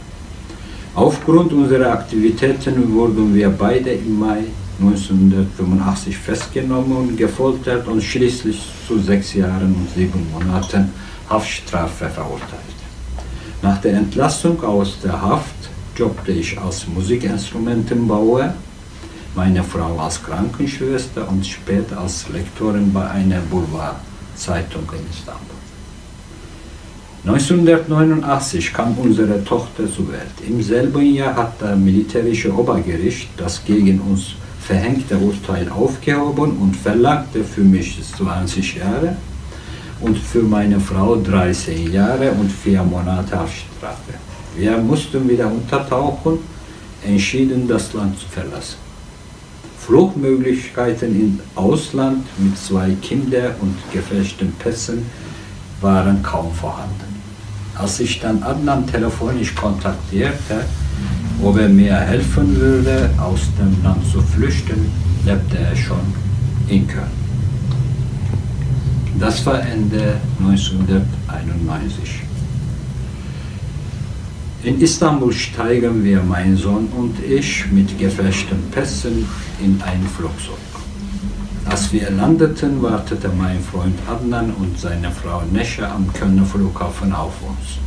Aufgrund unserer Aktivitäten wurden wir beide im Mai 1985 festgenommen gefoltert und schließlich zu sechs Jahren und sieben Monaten Haftstrafe verurteilt. Nach der Entlassung aus der Haft jobbte ich als Musikinstrumentenbauer meine Frau als Krankenschwester und später als Lektorin bei einer Boulevardzeitung in Istanbul. 1989 kam unsere Tochter zur Welt. Im selben Jahr hat das militärische Obergericht das gegen uns verhängte Urteil aufgehoben und verlangte für mich 20 Jahre, und für meine Frau 13 Jahre und 4 Monate Haftstrafe. Wir mussten wieder untertauchen, entschieden das Land zu verlassen. Fluchtmöglichkeiten im Ausland mit zwei Kindern und gefälschten Pässen waren kaum vorhanden. Als ich dann Adnan telefonisch kontaktierte, ob er mir helfen würde, aus dem Land zu flüchten, lebte er schon in Köln. Das war Ende 1991. In Istanbul steigen wir, mein Sohn und ich, mit gefälschten Pässen in ein Flugzeug. Als wir landeten, wartete mein Freund Adnan und seine Frau Nesha am Kölner Flughafen auf uns.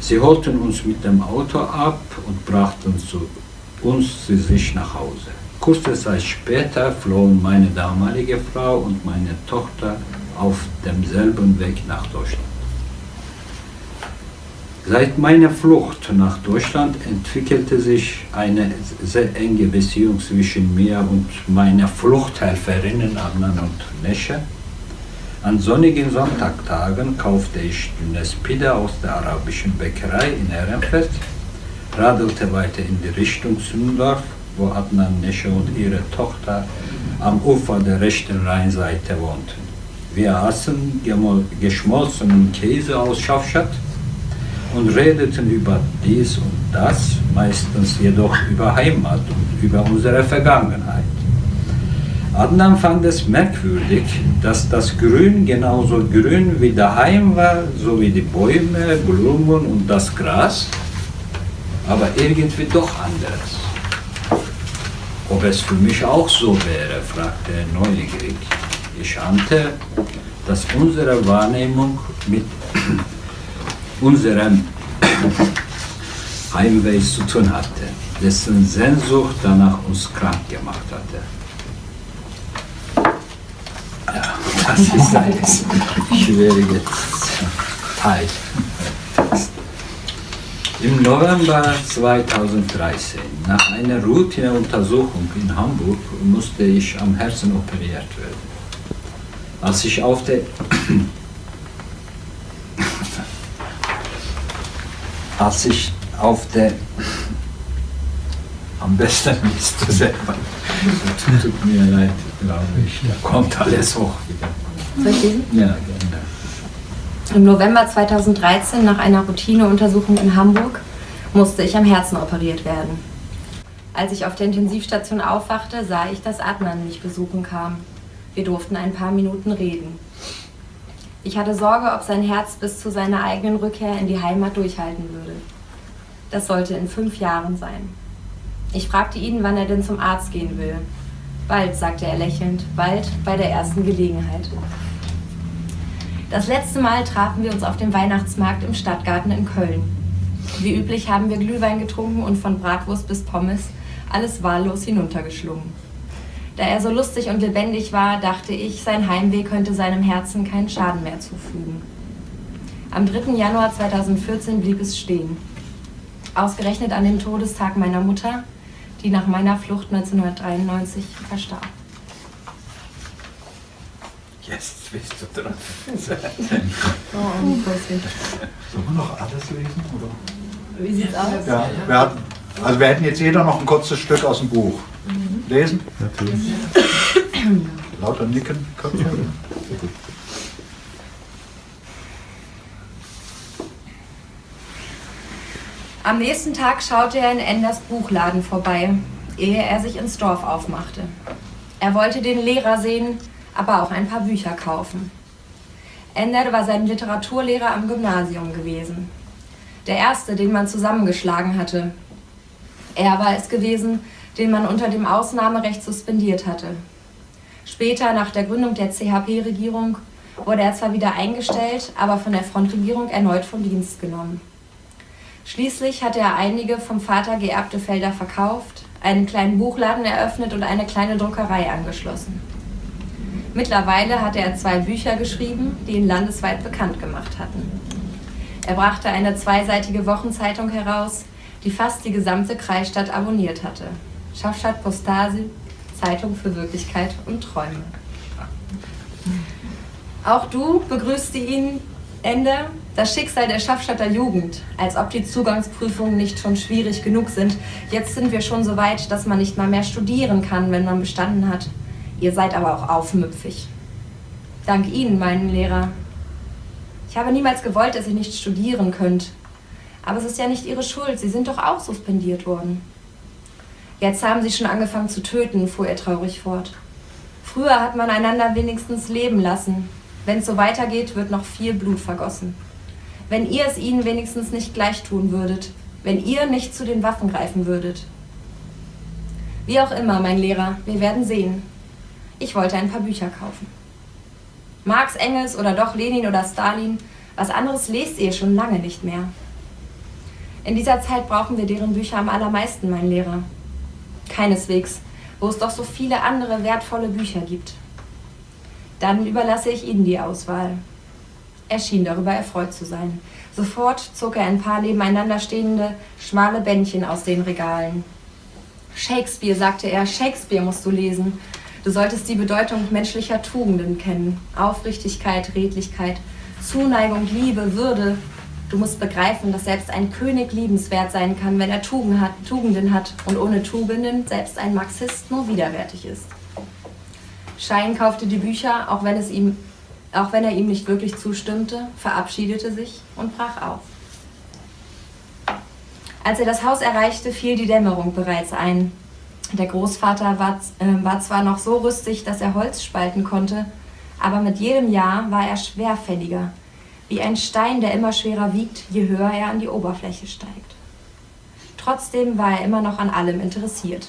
Sie holten uns mit dem Auto ab und brachten zu uns zu sich nach Hause. Kurze Zeit später flohen meine damalige Frau und meine Tochter auf demselben Weg nach Deutschland. Seit meiner Flucht nach Deutschland entwickelte sich eine sehr enge Beziehung zwischen mir und meiner Fluchthelferinnen Adnan und Nesche. An sonnigen Sonntagtagen kaufte ich dünnes Pida aus der arabischen Bäckerei in Ehrenfeld, radelte weiter in die Richtung Sündorf, wo Adnan Nesche und ihre Tochter am Ufer der rechten Rheinseite wohnten. Wir aßen geschmolzenen Käse aus Schafstadt und redeten über dies und das, meistens jedoch über Heimat und über unsere Vergangenheit. Adnan fand es merkwürdig, dass das Grün genauso grün wie daheim war, so wie die Bäume, Blumen und das Gras, aber irgendwie doch anders. Ob es für mich auch so wäre, fragte er neugierig. Ich ahnte, dass unsere Wahrnehmung mit unserem Heimweh zu tun hatte, dessen Sehnsucht danach uns krank gemacht hatte. Ja, das ist ein schwieriger Teil. Im November 2013, nach einer Routineuntersuchung in Hamburg, musste ich am Herzen operiert werden. Als ich auf der als ich auf der am besten (laughs) ist du selber. Tut mir leid, glaube ich. Da kommt alles hoch wieder. Soll ich lesen? Ja, gerne. Im November 2013, nach einer Routineuntersuchung in Hamburg, musste ich am Herzen operiert werden. Als ich auf der Intensivstation aufwachte, sah ich, dass Adnan mich besuchen kam. Wir durften ein paar Minuten reden. Ich hatte Sorge, ob sein Herz bis zu seiner eigenen Rückkehr in die Heimat durchhalten würde. Das sollte in fünf Jahren sein. Ich fragte ihn, wann er denn zum Arzt gehen will. Bald, sagte er lächelnd, bald bei der ersten Gelegenheit. Das letzte Mal trafen wir uns auf dem Weihnachtsmarkt im Stadtgarten in Köln. Wie üblich haben wir Glühwein getrunken und von Bratwurst bis Pommes alles wahllos hinuntergeschlungen. Da er so lustig und lebendig war, dachte ich, sein Heimweh könnte seinem Herzen keinen Schaden mehr zufügen. Am 3. Januar 2014 blieb es stehen. Ausgerechnet an dem Todestag meiner Mutter, die nach meiner Flucht 1993 verstarb. Jetzt bist du dran. (laughs) Oh. Sollen wir noch alles lesen? Oder? Wie sieht's aus? Ja, wir hatten, also wir hätten jetzt jeder noch ein kurzes Stück aus dem Buch. Lesen? Natürlich. (coughs) Lauter Nicken. Köpfe. Am nächsten Tag schaute er in Enders Buchladen vorbei, ehe er sich ins Dorf aufmachte. Er wollte den Lehrer sehen, aber auch ein paar Bücher kaufen. Ender war sein Literaturlehrer am Gymnasium gewesen. Der erste, den man zusammengeschlagen hatte. Er war es gewesen, den man unter dem Ausnahmerecht suspendiert hatte. Später, nach der Gründung der CHP-Regierung, wurde er zwar wieder eingestellt, aber von der Frontregierung erneut vom Dienst genommen. Schließlich hatte er einige vom Vater geerbte Felder verkauft, einen kleinen Buchladen eröffnet und eine kleine Druckerei angeschlossen. Mittlerweile hatte er zwei Bücher geschrieben, die ihn landesweit bekannt gemacht hatten. Er brachte eine zweiseitige Wochenzeitung heraus, die fast die gesamte Kreisstadt abonniert hatte. Schafstadt Postasi, Zeitung für Wirklichkeit und Träume. Auch du begrüßte ihn Ende das Schicksal der Schaffstätter Jugend, als ob die Zugangsprüfungen nicht schon schwierig genug sind. Jetzt sind wir schon so weit, dass man nicht mal mehr studieren kann, wenn man bestanden hat. Ihr seid aber auch aufmüpfig. Dank Ihnen, meinen Lehrer. Ich habe niemals gewollt, dass ihr nicht studieren könnt. Aber es ist ja nicht Ihre Schuld, Sie sind doch auch suspendiert worden. Jetzt haben Sie schon angefangen zu töten, fuhr er traurig fort. Früher hat man einander wenigstens leben lassen. Wenn es so weitergeht, wird noch viel Blut vergossen. Wenn ihr es ihnen wenigstens nicht gleich tun würdet, wenn ihr nicht zu den Waffen greifen würdet. Wie auch immer, mein Lehrer, wir werden sehen. Ich wollte ein paar Bücher kaufen. Marx, Engels oder doch Lenin oder Stalin, was anderes lest ihr schon lange nicht mehr. In dieser Zeit brauchen wir deren Bücher am allermeisten, mein Lehrer. Keineswegs, wo es doch so viele andere wertvolle Bücher gibt. Dann überlasse ich Ihnen die Auswahl. Er schien darüber erfreut zu sein. Sofort zog er ein paar nebeneinander stehende, schmale Bändchen aus den Regalen. Shakespeare, sagte er, Shakespeare musst du lesen. Du solltest die Bedeutung menschlicher Tugenden kennen. Aufrichtigkeit, Redlichkeit, Zuneigung, Liebe, Würde, Du musst begreifen, dass selbst ein König liebenswert sein kann, wenn er Tugenden hat und ohne Tugenden selbst ein Marxist nur widerwärtig ist. Schein kaufte die Bücher, auch wenn, es ihm, auch wenn er ihm nicht wirklich zustimmte, verabschiedete sich und brach auf. Als er das Haus erreichte, fiel die Dämmerung bereits ein. Der Großvater war, äh, war zwar noch so rüstig, dass er Holz spalten konnte, aber mit jedem Jahr war er schwerfälliger wie ein Stein, der immer schwerer wiegt, je höher er an die Oberfläche steigt. Trotzdem war er immer noch an allem interessiert.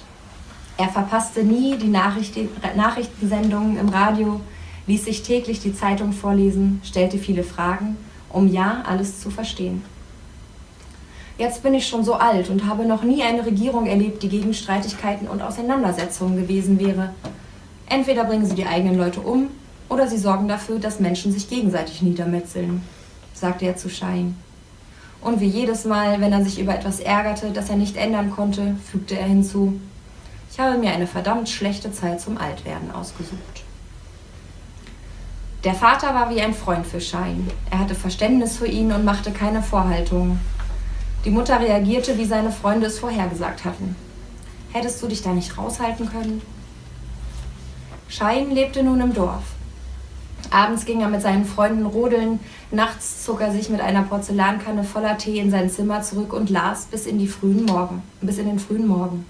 Er verpasste nie die Nachrichten, Nachrichtensendungen im Radio, ließ sich täglich die Zeitung vorlesen, stellte viele Fragen, um ja alles zu verstehen. Jetzt bin ich schon so alt und habe noch nie eine Regierung erlebt, die gegen Streitigkeiten und Auseinandersetzungen gewesen wäre. Entweder bringen sie die eigenen Leute um oder sie sorgen dafür, dass Menschen sich gegenseitig niedermetzeln, sagte er zu Schein. Und wie jedes Mal, wenn er sich über etwas ärgerte, das er nicht ändern konnte, fügte er hinzu, ich habe mir eine verdammt schlechte Zeit zum Altwerden ausgesucht. Der Vater war wie ein Freund für Schein. Er hatte Verständnis für ihn und machte keine Vorhaltungen. Die Mutter reagierte, wie seine Freunde es vorhergesagt hatten. Hättest du dich da nicht raushalten können? Schein lebte nun im Dorf. Abends ging er mit seinen Freunden rodeln, nachts zog er sich mit einer Porzellankanne voller Tee in sein Zimmer zurück und las bis in die frühen Morgen, bis in den frühen Morgen.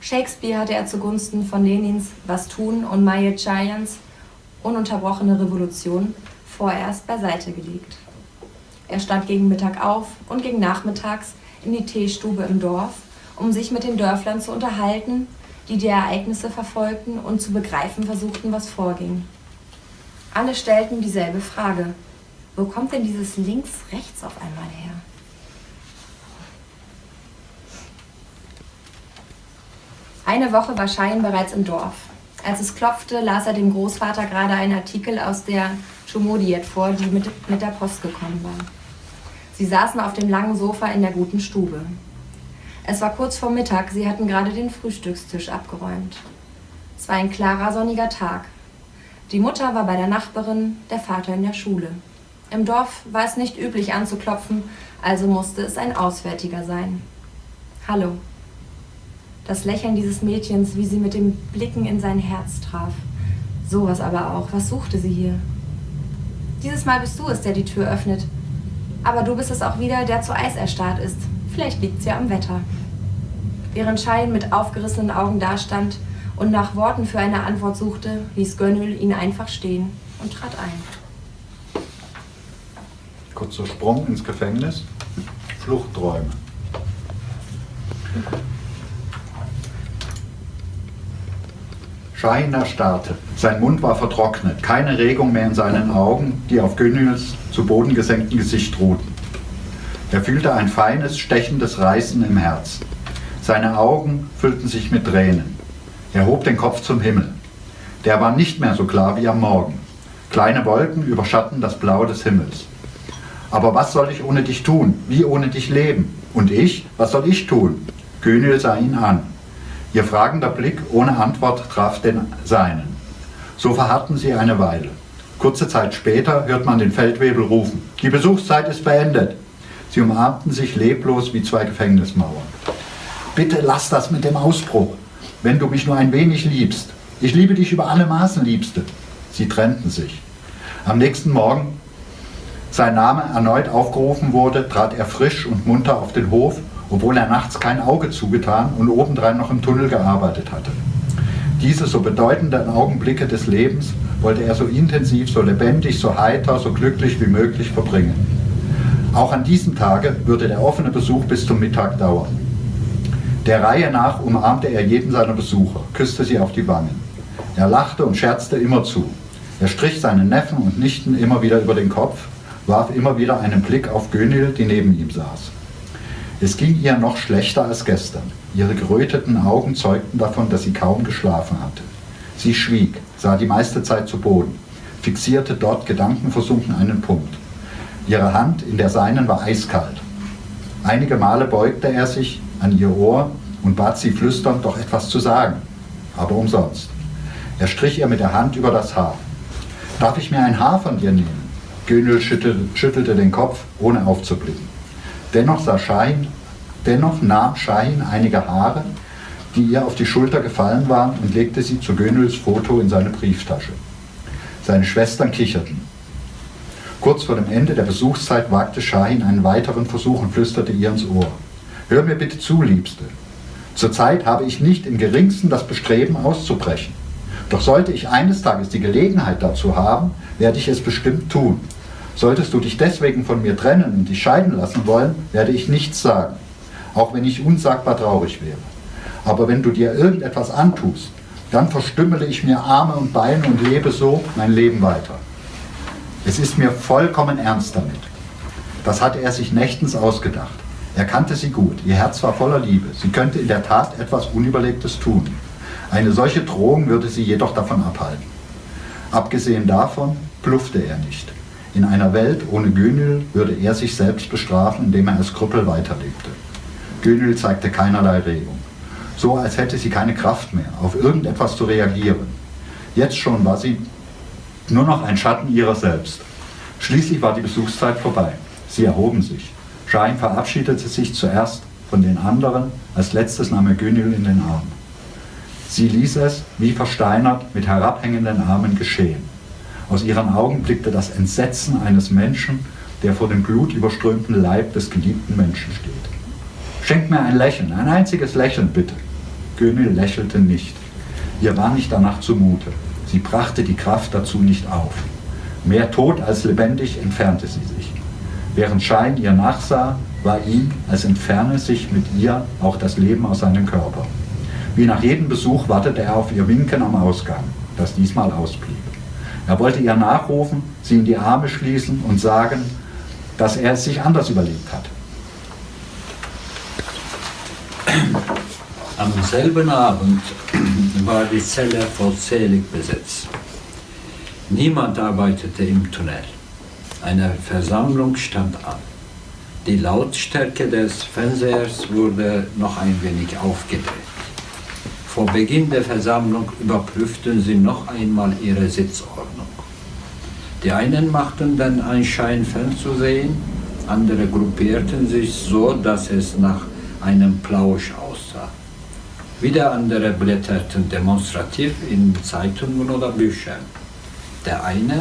Shakespeare hatte er zugunsten von Lenins Was tun und Maye Chayans Ununterbrochene Revolution vorerst beiseite gelegt. Er stand gegen Mittag auf und ging nachmittags in die Teestube im Dorf, um sich mit den Dörflern zu unterhalten, die die Ereignisse verfolgten und zu begreifen versuchten, was vorging. Alle stellten dieselbe Frage. Wo kommt denn dieses links-rechts auf einmal her? Eine Woche war Schein bereits im Dorf. Als es klopfte, las er dem Großvater gerade einen Artikel aus der Schumodiet vor, die mit, mit der Post gekommen war. Sie saßen auf dem langen Sofa in der guten Stube. Es war kurz vor Mittag, sie hatten gerade den Frühstückstisch abgeräumt. Es war ein klarer, sonniger Tag. Die Mutter war bei der Nachbarin, der Vater in der Schule. Im Dorf war es nicht üblich anzuklopfen, also musste es ein Auswärtiger sein. Hallo. Das Lächeln dieses Mädchens, wie sie mit den Blicken in sein Herz traf. Sowas aber auch. Was suchte sie hier? Dieses Mal bist du es, der die Tür öffnet. Aber du bist es auch wieder, der zu Eis erstarrt ist. Vielleicht liegt's ja am Wetter. Während Schein mit aufgerissenen Augen dastand, und nach Worten für eine Antwort suchte, ließ Gönnel ihn einfach stehen und trat ein. Kurzer Sprung ins Gefängnis. Fluchtträume. Schein erstarrte. Sein Mund war vertrocknet, keine Regung mehr in seinen Augen, die auf Gönnels zu Boden gesenkten Gesicht ruhten. Er fühlte ein feines, stechendes Reißen im Herz. Seine Augen füllten sich mit Tränen. Er hob den Kopf zum Himmel. Der war nicht mehr so klar wie am Morgen. Kleine Wolken überschatten das Blau des Himmels. Aber was soll ich ohne dich tun? Wie ohne dich leben? Und ich? Was soll ich tun? Könil sah ihn an. Ihr fragender Blick ohne Antwort traf den seinen. So verharrten sie eine Weile. Kurze Zeit später hört man den Feldwebel rufen, die Besuchszeit ist beendet. Sie umarmten sich leblos wie zwei Gefängnismauern. Bitte lass das mit dem Ausbruch, wenn du mich nur ein wenig liebst. Ich liebe dich über alle Maßen, Liebste. Sie trennten sich. Am nächsten Morgen sein Name erneut aufgerufen wurde, trat er frisch und munter auf den Hof, obwohl er nachts kein Auge zugetan und obendrein noch im Tunnel gearbeitet hatte. Diese so bedeutenden Augenblicke des Lebens wollte er so intensiv, so lebendig, so heiter, so glücklich wie möglich verbringen. Auch an diesem Tage würde der offene Besuch bis zum Mittag dauern. Der Reihe nach umarmte er jeden seiner Besucher, küsste sie auf die Wangen. Er lachte und scherzte immer zu. Er strich seinen Neffen und Nichten immer wieder über den Kopf warf immer wieder einen Blick auf Gönil, die neben ihm saß. Es ging ihr noch schlechter als gestern. Ihre geröteten Augen zeugten davon, dass sie kaum geschlafen hatte. Sie schwieg, sah die meiste Zeit zu Boden, fixierte dort gedankenversunken einen Punkt. Ihre Hand in der seinen war eiskalt. Einige Male beugte er sich an ihr Ohr und bat sie flüsternd, doch etwas zu sagen, aber umsonst. Er strich ihr mit der Hand über das Haar. Darf ich mir ein Haar von dir nehmen? Gönül schüttelte den Kopf, ohne aufzublicken. Dennoch, sah Shahin, dennoch nahm Shahin einige Haare, die ihr auf die Schulter gefallen waren, und legte sie zu Gönüls Foto in seine Brieftasche. Seine Schwestern kicherten. Kurz vor dem Ende der Besuchszeit wagte Shahin einen weiteren Versuch und flüsterte ihr ins Ohr. Hör mir bitte zu, Liebste. Zurzeit habe ich nicht im geringsten das Bestreben auszubrechen. Doch sollte ich eines Tages die Gelegenheit dazu haben, werde ich es bestimmt tun. Solltest du dich deswegen von mir trennen und dich scheiden lassen wollen, werde ich nichts sagen, auch wenn ich unsagbar traurig wäre. Aber wenn du dir irgendetwas antust, dann verstümmele ich mir Arme und Beine und lebe so mein Leben weiter. Es ist mir vollkommen ernst damit. Das hatte er sich nächtens ausgedacht. Er kannte sie gut, ihr Herz war voller Liebe. Sie könnte in der Tat etwas Unüberlegtes tun. Eine solche Drohung würde sie jedoch davon abhalten. Abgesehen davon bluffte er nicht. In einer Welt ohne Gönül würde er sich selbst bestrafen, indem er als Krüppel weiterlebte. Gönül zeigte keinerlei Regung. So als hätte sie keine Kraft mehr, auf irgendetwas zu reagieren. Jetzt schon war sie nur noch ein Schatten ihrer selbst. Schließlich war die Besuchszeit vorbei. Sie erhoben sich. Schein verabschiedete sich zuerst von den anderen, als letztes nahm er Gönül in den Arm. Sie ließ es, wie versteinert, mit herabhängenden Armen geschehen. Aus ihren Augen blickte das Entsetzen eines Menschen, der vor dem blutüberströmten Leib des geliebten Menschen steht. Schenk mir ein Lächeln, ein einziges Lächeln bitte. Gönül lächelte nicht. Ihr war nicht danach zumute. Sie brachte die Kraft dazu nicht auf. Mehr tot als lebendig entfernte sie sich. Während Schein ihr nachsah, war ihm, als entferne sich mit ihr auch das Leben aus seinem Körper. Wie nach jedem Besuch wartete er auf ihr Winken am Ausgang, das diesmal ausblieb. Er wollte ihr nachrufen, sie in die Arme schließen und sagen, dass er es sich anders überlegt hat. Am selben Abend war die Zelle vollzählig besetzt. Niemand arbeitete im Tunnel. Eine Versammlung stand an. Die Lautstärke des Fernsehers wurde noch ein wenig aufgedreht. Vor Beginn der Versammlung überprüften sie noch einmal ihre Sitzordnung. Die einen machten den Anschein fernzusehen, andere gruppierten sich so, dass es nach einem Plausch aussah. Wieder andere blätterten demonstrativ in Zeitungen oder Büchern. Der eine,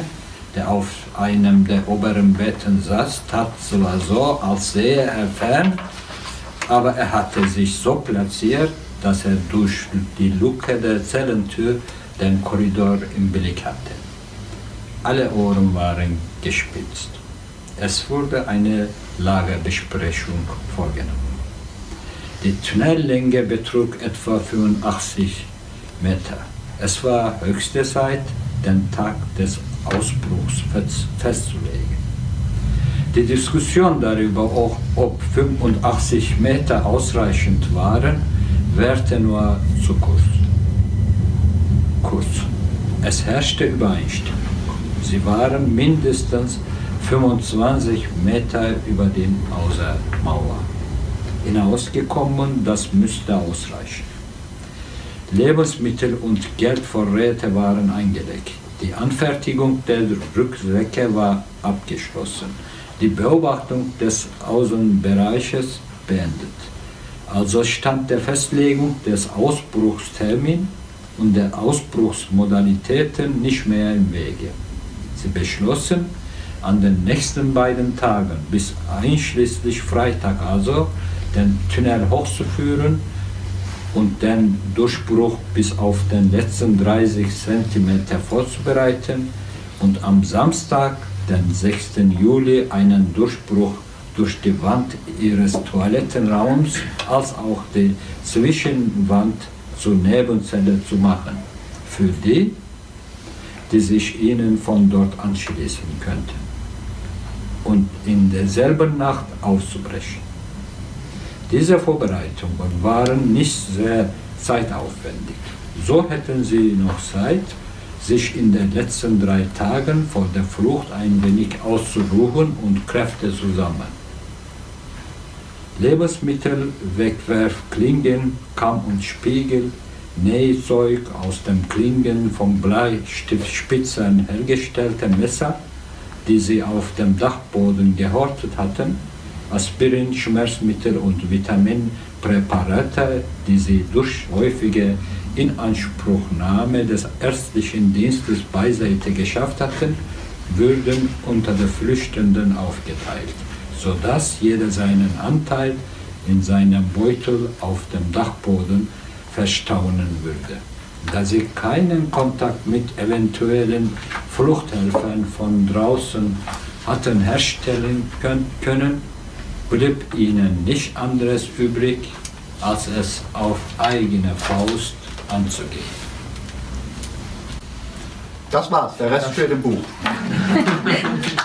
der auf einem der oberen Betten saß, tat zwar so, als sähe er fern, aber er hatte sich so platziert, dass er durch die Luke der Zellentür den Korridor im Blick hatte. Alle Ohren waren gespitzt. Es wurde eine Lagerbesprechung vorgenommen. Die Tunnellänge betrug etwa 85 Meter. Es war höchste Zeit, den Tag des Ausbruchs festzulegen. Die Diskussion darüber, ob 85 Meter ausreichend waren, währte nur zu kurz. Kurz. Es herrschte Übereinstimmung. Sie waren mindestens 25 Meter über dem Außermauer hinausgekommen, das müsste ausreichen. Lebensmittel und Geldvorräte waren eingelegt. Die Anfertigung der Rücksäcke war abgeschlossen. Die Beobachtung des Außenbereiches beendet. Also stand der Festlegung des Ausbruchstermin und der Ausbruchsmodalitäten nicht mehr im Wege. Sie beschlossen, an den nächsten beiden Tagen bis einschließlich Freitag also den Tunnel hochzuführen und den Durchbruch bis auf den letzten 30 cm vorzubereiten und am Samstag, den 6. Juli, einen Durchbruch durch die Wand ihres Toilettenraums als auch die Zwischenwand zur Nebenzelle zu machen, für die, die sich ihnen von dort anschließen könnten, und in derselben Nacht auszubrechen. Diese Vorbereitungen waren nicht sehr zeitaufwendig. So hätten sie noch Zeit, sich in den letzten drei Tagen vor der Flucht ein wenig auszuruhen und Kräfte zu sammeln. Lebensmittel, Wegwerfklingen, Kamm und Spiegel, Nähzeug aus den Klingen von Bleistiftspitzen hergestellte Messer, die sie auf dem Dachboden gehortet hatten, Aspirin, Schmerzmittel und Vitaminpräparate, die sie durch häufige Inanspruchnahme des ärztlichen Dienstes beiseite geschafft hatten, würden unter den Flüchtenden aufgeteilt, sodass jeder seinen Anteil in seinem Beutel auf dem Dachboden verstauen würde. Da sie keinen Kontakt mit eventuellen Fluchthelfern von draußen hatten herstellen können, blieb ihnen nicht anderes übrig, als es auf eigene Faust anzugehen. Das war's, der Rest steht im Buch. (laughs)